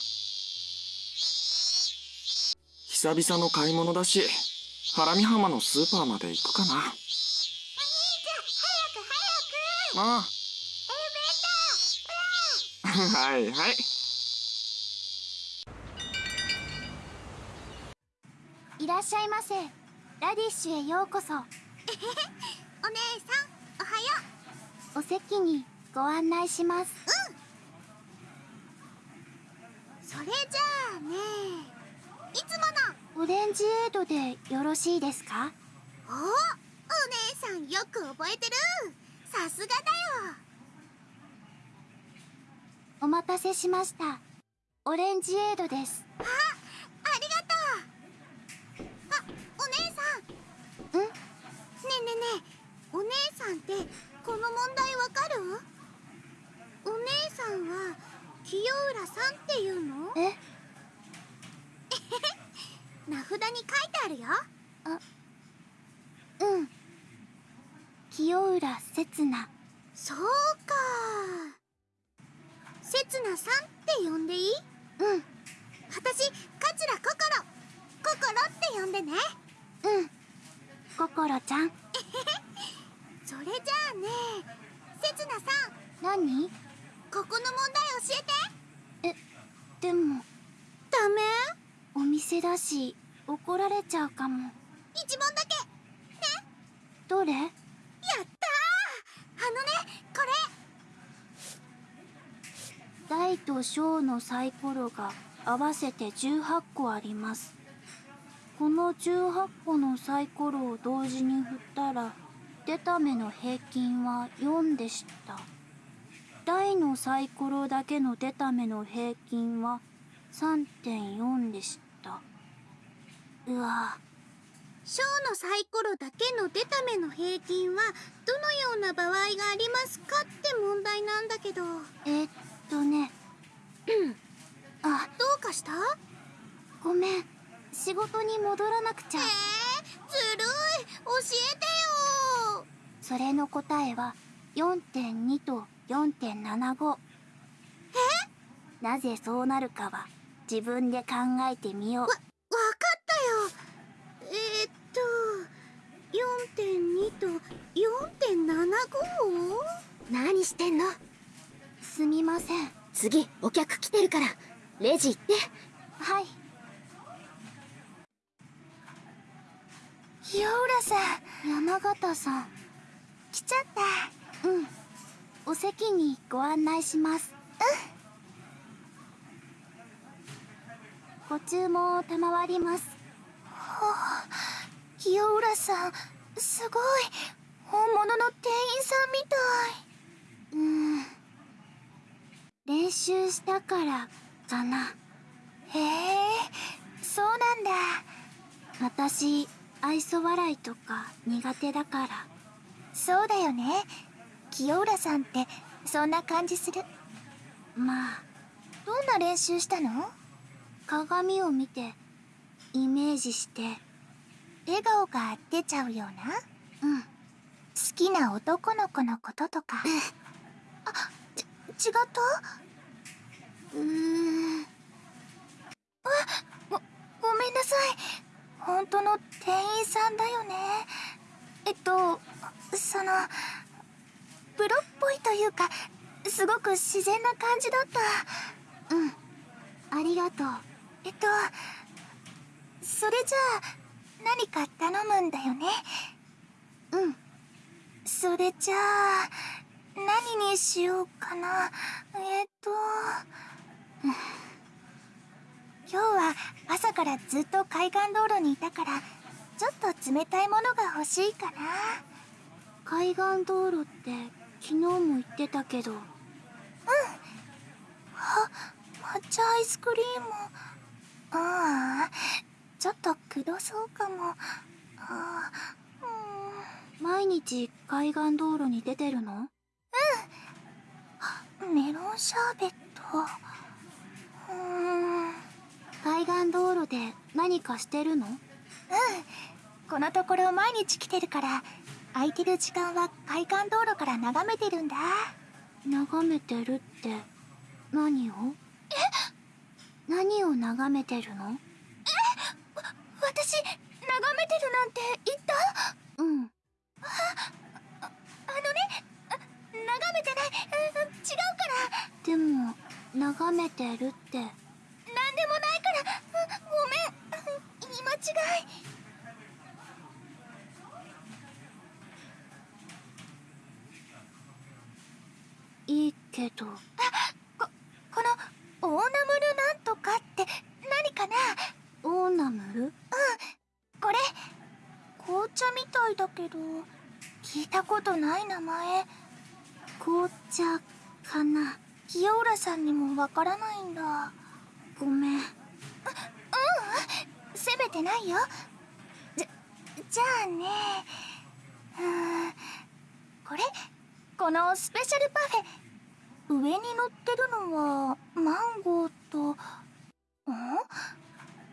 Speaker 1: 久々の買い物だし原見浜のスーパーまで行くかな。
Speaker 3: お兄ちゃん早く早く。
Speaker 1: あ。
Speaker 3: エレベーターほら
Speaker 1: はいはい。
Speaker 2: いらっしゃいませラディッシュへようこそ。[laughs]
Speaker 3: お姉さんおはよ
Speaker 2: お席にご案内します。
Speaker 3: うそれじゃあねいつもの
Speaker 2: オレンジエイドでよろしいですか？
Speaker 3: おお姉さんよく覚えてる。さすがだよ。
Speaker 2: お待たせしました。オレンジエイドです。
Speaker 3: あありがとうあお姉ねえねえねえお姉さんってこの問題わかる？お姉さんは清浦さんっていうの？
Speaker 2: え？[laughs]
Speaker 3: 名札に書いてあるよ。
Speaker 2: うん。清浦刹那
Speaker 3: そうか。せつなさんって呼んでいい？
Speaker 2: うん。
Speaker 3: 私桂心。心って呼んでね。
Speaker 2: うん心ちゃん。[laughs]
Speaker 3: それじゃあねせつなさん。
Speaker 2: 何？
Speaker 3: ここの問題教えて。
Speaker 2: でも。
Speaker 3: ダメ？
Speaker 2: お店だし怒られちゃうかも。
Speaker 3: 一問だけ。
Speaker 2: どれ？
Speaker 3: やったー。あのねこれ。
Speaker 2: 大と小のサイコロが合わせて18個ありますこの18個のサイコロを同時に振ったら出た目の平均は4でした。大のサイコロだけの出た目の平均は3.4でした。うわ。
Speaker 3: 小のサイコロだけの出た目の平均はどのような場合がありますかって問題なんだけど。
Speaker 2: えっとね。[clears throat] あ
Speaker 3: どうかした？
Speaker 2: ごめん。仕事に戻らなくちゃ。
Speaker 3: えー、ずるい。教えてよ。
Speaker 2: それの答えは4.2と4.75え？なぜそうなるかは自分で考えてみよう。
Speaker 3: わかったよ。えー、っと4.2と4.75
Speaker 7: 何してんの？
Speaker 2: すみません。
Speaker 7: 次お客来てるからレジ行って。
Speaker 2: はい清浦さん山形さん来ちゃった。うん。お席にご案内します。うん。ご注文を賜ります。はあ清浦さん。すごい。本物の店員さんみたい。うん。練習したからかな。へえ。そうなんだ。私愛想笑いとか苦手だから。そうだよね。清浦さんってそんな感じする。まあどんな練習したの？鏡を見てイメージして。笑顔が出ちゃうような？うん。好きな男の子のこととか。あち違った？うーん。あごごめんなさい本当の店員さんだよね。えっとそのプロっぽいというかすごく自然な感じだった。うん。ありがとう。えっとそれじゃあ何か頼むんだよね。うん。それじゃあ何にしようかな。えっと今日は朝からずっと海岸道路にいたからちょっと冷たいものが欲しいかな。
Speaker 13: 海岸道路って昨日も言ってたけど。
Speaker 2: うん。あ抹茶アイスクリーム。ああちょっとくどそうかも。あ
Speaker 13: 毎日海岸道路に出てるの？
Speaker 2: うん。メロンシャーベット。うーん
Speaker 13: 海岸道路で何かしてるの？
Speaker 2: うん。このところ毎日来てるから空いてる時間は海岸道路から眺めてるんだ。
Speaker 13: 眺めてるって何を？
Speaker 2: え？
Speaker 13: 何を眺めてるの？
Speaker 2: え？私眺めてるなんて言った？
Speaker 13: うん。
Speaker 2: ああのねあ眺めてない。うん違うから。
Speaker 13: でも眺めてるって
Speaker 2: なんでもないから。うごめん。言い間違い。
Speaker 13: いいけど。
Speaker 2: あここのオーナムルなんとかって何かな？
Speaker 13: オーナムル？
Speaker 2: うんこれ。紅茶みたいだけど聞いたことない名前。
Speaker 13: 紅茶かな。
Speaker 2: 清浦さんにもわからないんだ
Speaker 13: ごめん。
Speaker 2: ううん。責めてないよ。じゃじゃあね。うんこれ？このスペシャルパフェ。上に乗ってるのはマンゴーとん？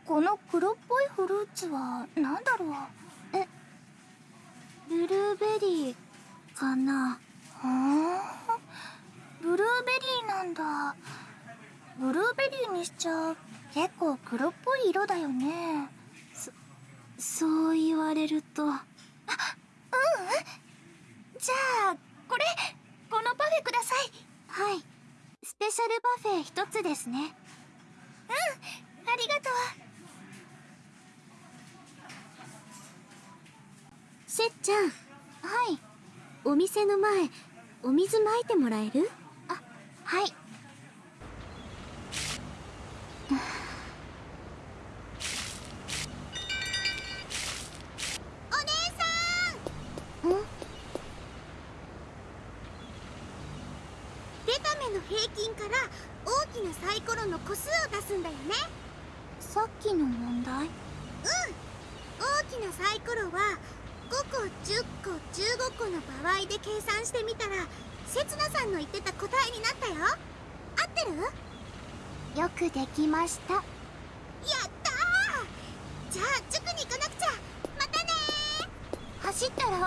Speaker 2: この黒っぽいフルーツは何だろう？え
Speaker 13: ブルーベリーかな？
Speaker 2: ふんブルーベリーなんだ。ブルーベリーにしちゃ結構黒っぽい色だよね。
Speaker 13: そう言われると。
Speaker 2: あ [gasps] ううん。じゃあこれこのパフェください。
Speaker 13: はい。スペシャルパフェ一つですね。
Speaker 2: うん。ありがとう。
Speaker 13: せっちゃん。
Speaker 2: はい。
Speaker 13: お店の前お水まいてもらえる？
Speaker 2: あはいお姉さん
Speaker 3: ん出た目の平均から大きなサイコロの個数を出すんだよね
Speaker 2: さっきの問題
Speaker 3: うん大きなサイコロは5個10個15個の場合で計算してみたらせつなさんの言ってた答えになったよ合ってる
Speaker 2: よくできました
Speaker 3: やったーじゃあ塾に行かなくちゃまたね
Speaker 2: 走ったら危な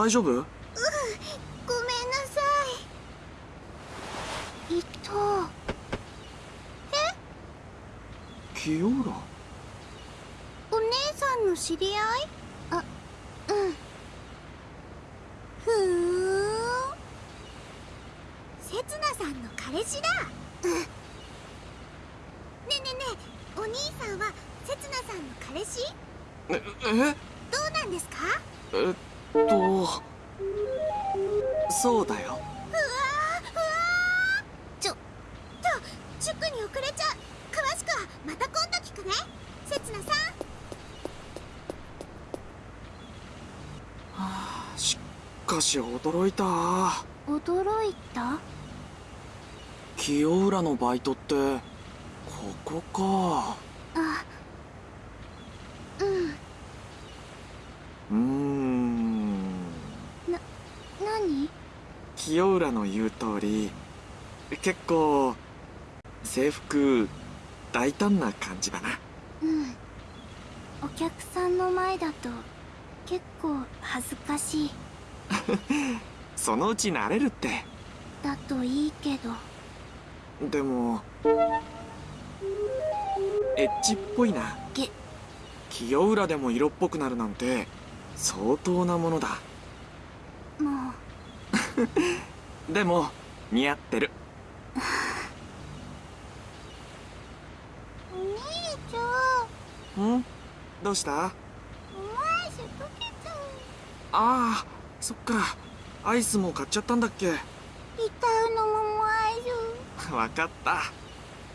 Speaker 1: 大丈夫
Speaker 3: うんごめんなさ
Speaker 2: いいと
Speaker 1: 清浦
Speaker 3: お姉さんの知り合い
Speaker 2: あうん
Speaker 3: ふーんせつなさんの彼氏だ
Speaker 2: うん
Speaker 3: ねえねえねえお兄さんはせつなさんの彼氏
Speaker 1: ええ
Speaker 3: どうなんですか
Speaker 1: えっとそうだよ
Speaker 3: うわーうわーちょっと塾に遅れちゃう詳しくはまた今度聞くねせつなさん
Speaker 1: しかし驚いた
Speaker 2: 驚いた
Speaker 1: 清浦のバイトってここか。
Speaker 2: あうん。
Speaker 1: うーん。
Speaker 2: 何？
Speaker 1: 清浦の言う通り結構制服大胆な感じだな。
Speaker 2: うん。お客さんの前だと結構恥ずかしい。[laughs]
Speaker 1: そのうち慣れるって。
Speaker 2: だといいけど
Speaker 1: でもエッチっぽいな。
Speaker 2: げ
Speaker 1: 清浦でも色っぽくなるなんて相当なものだ。
Speaker 2: も [laughs]
Speaker 1: でも似合ってる。
Speaker 2: うお兄ちゃん。
Speaker 1: ん？どうした？あ
Speaker 2: アイス溶けちゃう。
Speaker 1: あそっか。アイスも買っちゃったんだっけ。
Speaker 2: リタウのス
Speaker 1: わかった。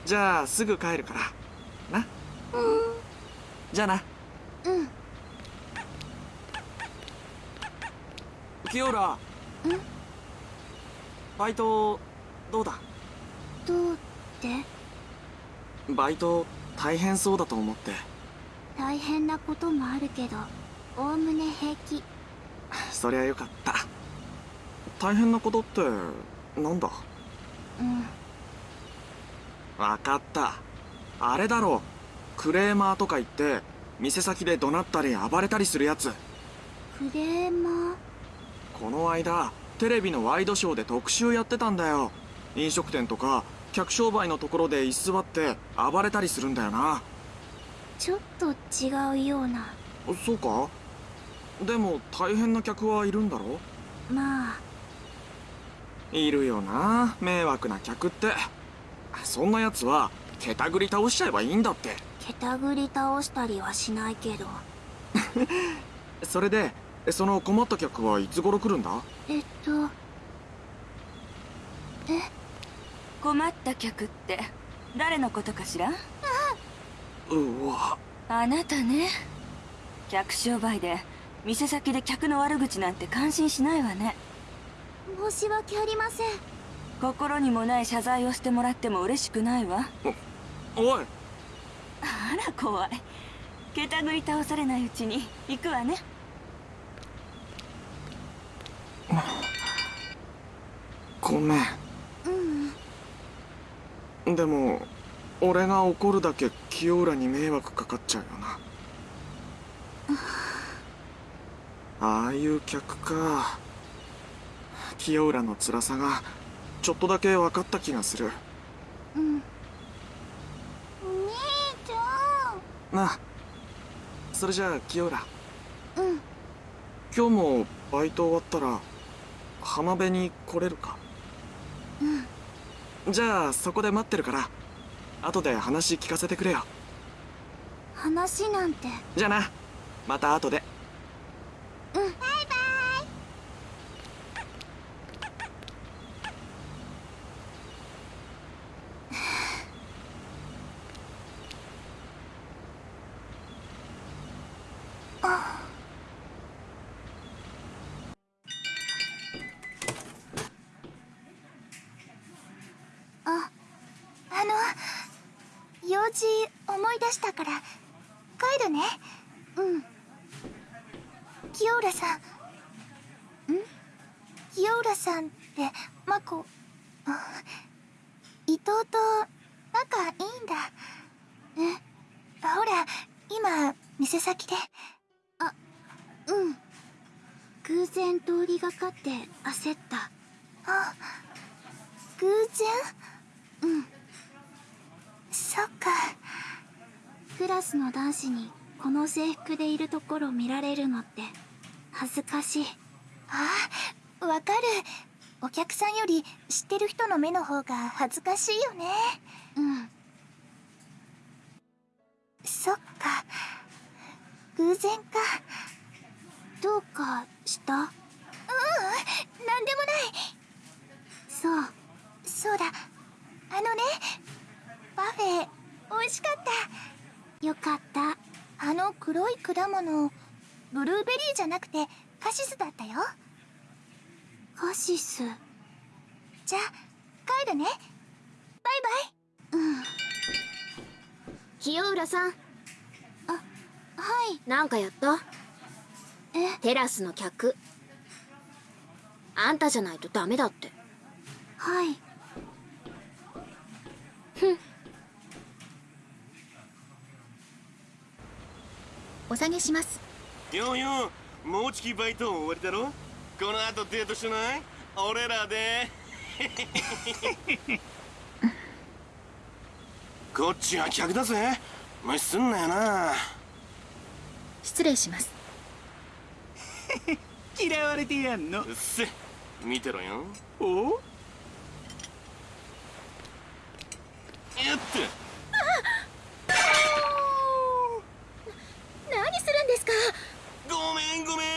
Speaker 1: じゃあすぐ帰るから。な？
Speaker 2: うん。
Speaker 1: じゃあな。
Speaker 2: うん。
Speaker 1: 清浦。
Speaker 2: ん？
Speaker 1: バイトどうだ？
Speaker 2: どうって？
Speaker 1: バイト大変そうだと思って。
Speaker 2: 大変なこともあるけどおおむね平気。
Speaker 1: そりゃよかった。大変なことってなんだ？
Speaker 2: うん
Speaker 1: わかった。あれだろクレーマーとか言って店先で怒鳴ったり暴れたりするやつ。
Speaker 2: クレーマー？
Speaker 1: この間テレビのワイドショーで特集やってたんだよ。飲食店とか客商売のところで居座って暴れたりするんだよな。
Speaker 2: ちょっと違うような。
Speaker 1: そうか？でも大変な客はいるんだろ
Speaker 2: まあ。
Speaker 1: いるよな迷惑な客ってそんなやつはけたぐり倒しちゃえばいいんだって。
Speaker 2: けたぐり倒したりはしないけど。[laughs]
Speaker 1: それでその困った客はいつ頃来るんだ？
Speaker 2: えっとえ？
Speaker 11: 困った客って誰のことかしら？
Speaker 1: うわ。
Speaker 11: あなたね。客商売で店先で客の悪口なんて感心しないわね。
Speaker 2: 申し訳ありません
Speaker 11: 心にもない謝罪をしてもらっても嬉しくないわ。
Speaker 1: おい。
Speaker 11: あら怖い。けたぐり倒されないうちに行くわね。
Speaker 1: ごめん。
Speaker 2: うん。
Speaker 1: でも俺が怒るだけ清浦に迷惑かかっちゃうよな。ああいう客か。清浦の辛さがちょっとだけ分かった気がする。
Speaker 2: うん。お兄ちゃ
Speaker 1: なあ。それじゃあ清浦
Speaker 2: んうん。
Speaker 1: 今日もバイト終わったら浜辺に来れるか？
Speaker 2: うん。
Speaker 1: じゃあそこで待ってるから。後で話聞かせてくれよ。
Speaker 2: 話なんて。
Speaker 1: じゃあな。また後で。
Speaker 2: うんバイバイああの用事思い出したから。帰るね。うん。清浦さん。ん？清浦さんってマコ伊藤と仲いいんだ。え？ほら今店先で。あうん。偶然通りがかって焦った。あ偶然？うん。そっか。クラスの男子にこの制服でいるところ見られるのって恥ずかしい。あわかる。お客さんより知ってる人の目の方が恥ずかしいよね。うん。そっか。偶然か。どうかした？ううんなんでもない。そう。そうだ。あのねパフェ美味しかったよかった。あの黒い果物ブルーベリーじゃなくてカシスだったよ。カシス？じゃあ帰るね。バイバイ。うん。
Speaker 6: 清浦さん。
Speaker 2: あはい。
Speaker 6: なんかやった？
Speaker 2: え？
Speaker 6: テラスの客。あんたじゃないとダメだって。
Speaker 2: はい
Speaker 8: お下げします。
Speaker 10: ようようもうじきバイト終わりだろ？この後デートしない？俺らで。[laughs] こっちは客だぜ。無視すんなよな。
Speaker 8: 失礼します。[laughs]
Speaker 14: 嫌われてやんの。
Speaker 10: うっせ。見てろよ。
Speaker 14: お？
Speaker 10: やって
Speaker 15: 何するんですか？
Speaker 10: ごめんごめん。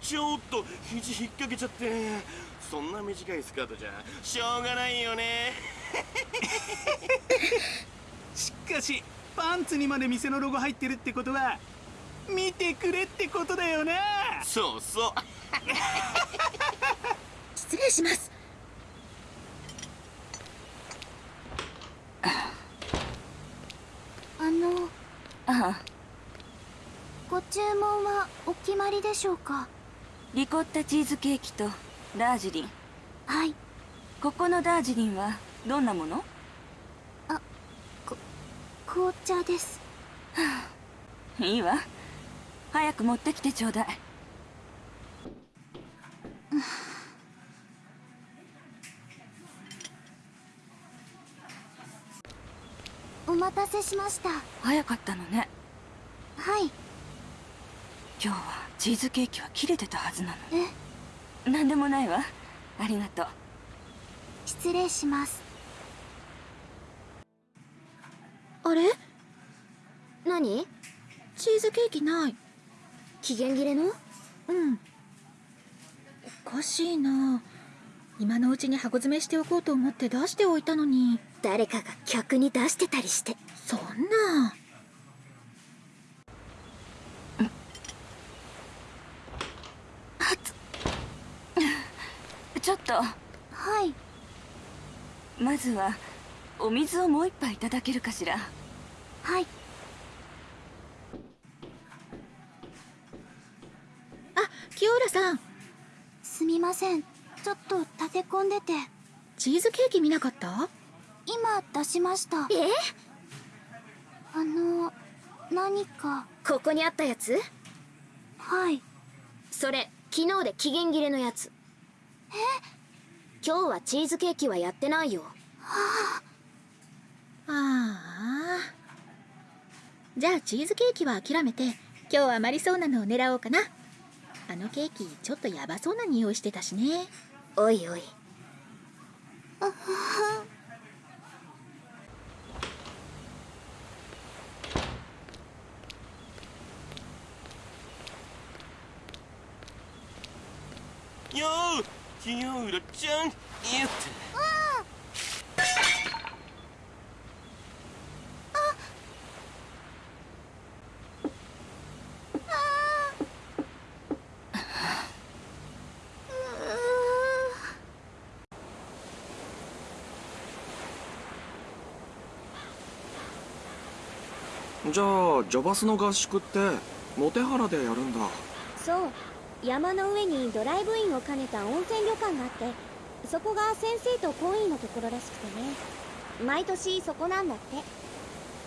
Speaker 10: ちょっと肘引っ掛けちゃって。そんな短いスカートじゃしょうがないよね。[laughs]
Speaker 14: しかしパンツにまで店のロゴ入ってるってことは見てくれってことだよな。
Speaker 10: そうそう。[laughs]
Speaker 15: 失礼します。
Speaker 2: あの
Speaker 11: ああ
Speaker 2: ご注文はお決まりでしょうか？
Speaker 11: リコッタチーズケーキとダージリン。
Speaker 2: はい。
Speaker 11: ここのダージリンはどんなもの？
Speaker 2: 紅茶です。
Speaker 11: いいわ。早く持ってきてちょうだい。
Speaker 2: お待たせしました。
Speaker 11: 早かったのね。
Speaker 2: はい
Speaker 11: 今日はチーズケーキは切れてたはずなの
Speaker 2: え？
Speaker 11: 何でもないわ。ありがとう。
Speaker 2: 失礼します。
Speaker 15: あれ？
Speaker 7: 何？
Speaker 8: チーズケーキない。
Speaker 7: 期限切れの？
Speaker 8: うん。おかしいな。今のうちに箱詰めしておこうと思って出しておいたのに。
Speaker 7: 誰かが客に出してたりして。
Speaker 8: そんな
Speaker 11: ちょっと。
Speaker 2: はい。
Speaker 11: まずはお水をもう一杯いただけるかしら。
Speaker 2: はい。
Speaker 8: あ清浦さん。
Speaker 2: すみません。ちょっと立て込んでて。
Speaker 8: チーズケーキ見なかった？
Speaker 2: 今出しました。
Speaker 7: え？
Speaker 2: あの何か。
Speaker 7: ここにあったやつ？
Speaker 2: はい。
Speaker 7: それ昨日で期限切れのやつ。え今日はチーズケーキはやってないよ。
Speaker 8: ああじゃあチーズケーキは諦めて今日は余りそうなのを狙おうかな。あのケーキちょっとヤバそうな匂いしてたしね。
Speaker 7: おいおい
Speaker 10: よう清浦ちゃんやって
Speaker 1: じゃあジョバスの合宿ってモテハラでやるんだ
Speaker 7: そう山の上にドライブインを兼ねた温泉旅館があってそこが先生と懇意のところらしくてね。毎年そこなんだっ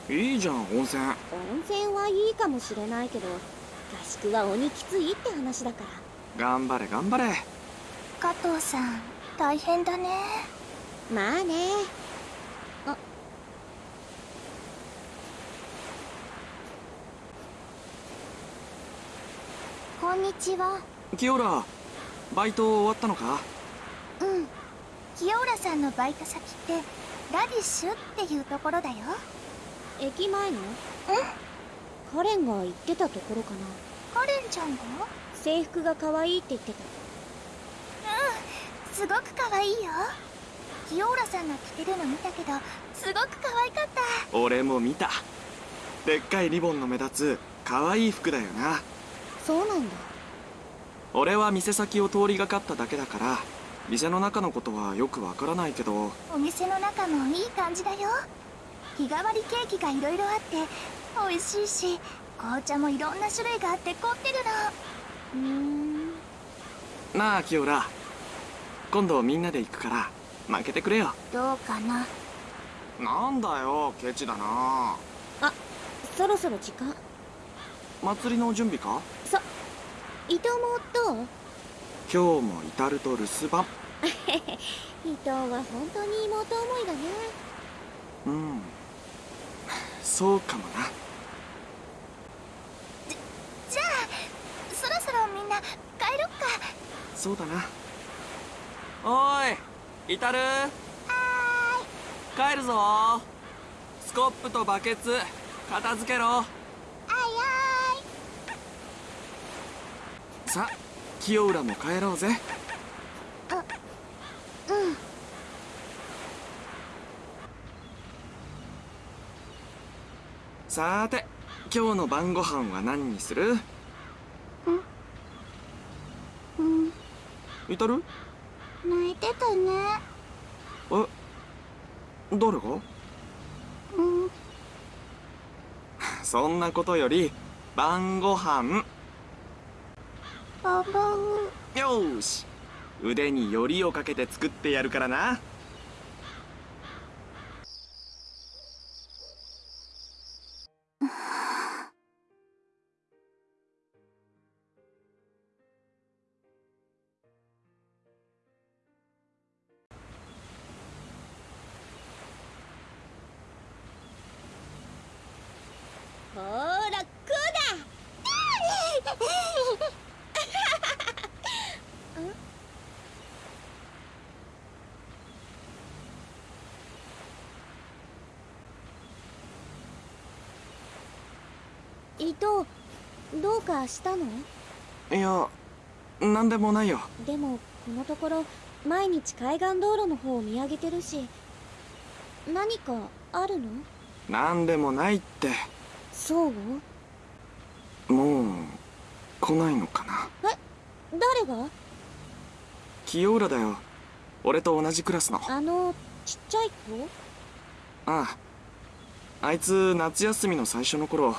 Speaker 7: て。
Speaker 1: いいじゃん温泉。
Speaker 7: 温泉はいいかもしれないけど合宿は鬼きついって話だから。
Speaker 1: 頑張れ頑張れ。
Speaker 2: 加藤さん大変だね。
Speaker 7: まあねあ
Speaker 2: こんにちは
Speaker 1: 清浦バイト終わったのか？
Speaker 2: うん。清浦さんのバイト先ってラディッシュっていうところだよ。
Speaker 7: 駅前の？カレンが行ってたところかな。
Speaker 2: カレンちゃんが？
Speaker 7: 制服が可愛いって言ってた。
Speaker 2: すごく可愛いよ。清浦さんが着てるの見たけどすごく可愛かった。
Speaker 1: 俺も見た。でっかいリボンの目立つ可愛い服だよな。
Speaker 7: そうなんだ
Speaker 1: 俺は店先を通りがかっただけだから店の中のことはよくわからないけど。
Speaker 2: お店の中もいい感じだよ。日替わりケーキがいろいろあって美味しいし紅茶もいろんな種類があって凝ってるの。
Speaker 7: うーん。
Speaker 1: なあ清浦今度みんなで行くから負けてくれよ。
Speaker 2: どうかな。
Speaker 1: なんだよケチだな。
Speaker 7: あそろそろ時間？
Speaker 1: 祭りの準備か？
Speaker 7: そ伊藤もどう
Speaker 1: 今日も至ると留守番。[laughs]
Speaker 7: 伊藤は本当に妹思いだね。
Speaker 1: うん。そうかもな。
Speaker 3: じゃあそろそろみんな帰ろっか。
Speaker 1: そうだな。おーい。至る帰るぞ。スコップとバケツ片付けろ。
Speaker 3: あい
Speaker 1: さあ清浦も帰ろうぜ。
Speaker 3: あうん。
Speaker 1: さーて今日の晩ご飯は何にする？
Speaker 3: うん。
Speaker 1: 至る？
Speaker 3: 泣いてたね。
Speaker 1: え誰が？
Speaker 3: うん。
Speaker 1: そんなことより晩ご飯よし。腕によりをかけて作ってやるからな。
Speaker 7: 伊藤どうかしたの？
Speaker 1: いやなんでもないよ。
Speaker 7: でもこのところ毎日海岸道路の方を見上げてるし何かあるの？
Speaker 1: なんでもないって。
Speaker 7: そう？
Speaker 1: もう来ないのかな。
Speaker 7: え？誰が？
Speaker 1: 清浦だよ。俺と同じクラスの。
Speaker 7: あのちっちゃい子？
Speaker 1: ああ。あいつ夏休みの最初の頃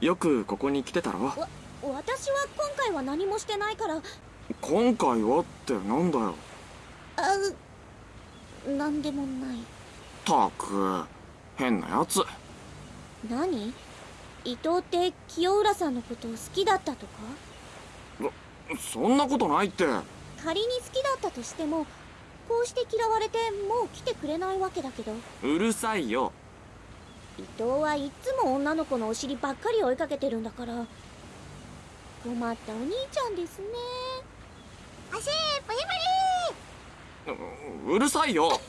Speaker 1: よくここに来てたろ。
Speaker 7: わ私は今回は何もしてないから。
Speaker 1: 今回はってなんだよ。
Speaker 7: あうなんでもない。
Speaker 1: たく変なやつ
Speaker 7: 何？伊藤って清浦さんのこと好きだったとか？
Speaker 1: そんなことないって。
Speaker 7: 仮に好きだったとしてもこうして嫌われてもう来てくれないわけだけど。
Speaker 1: うるさいよ。
Speaker 7: 伊藤はいっつも女の子のお尻ばっかり追いかけてるんだから。困ったお兄ちゃんですね。
Speaker 3: 足プリプリ。
Speaker 1: ううるさいよ [laughs]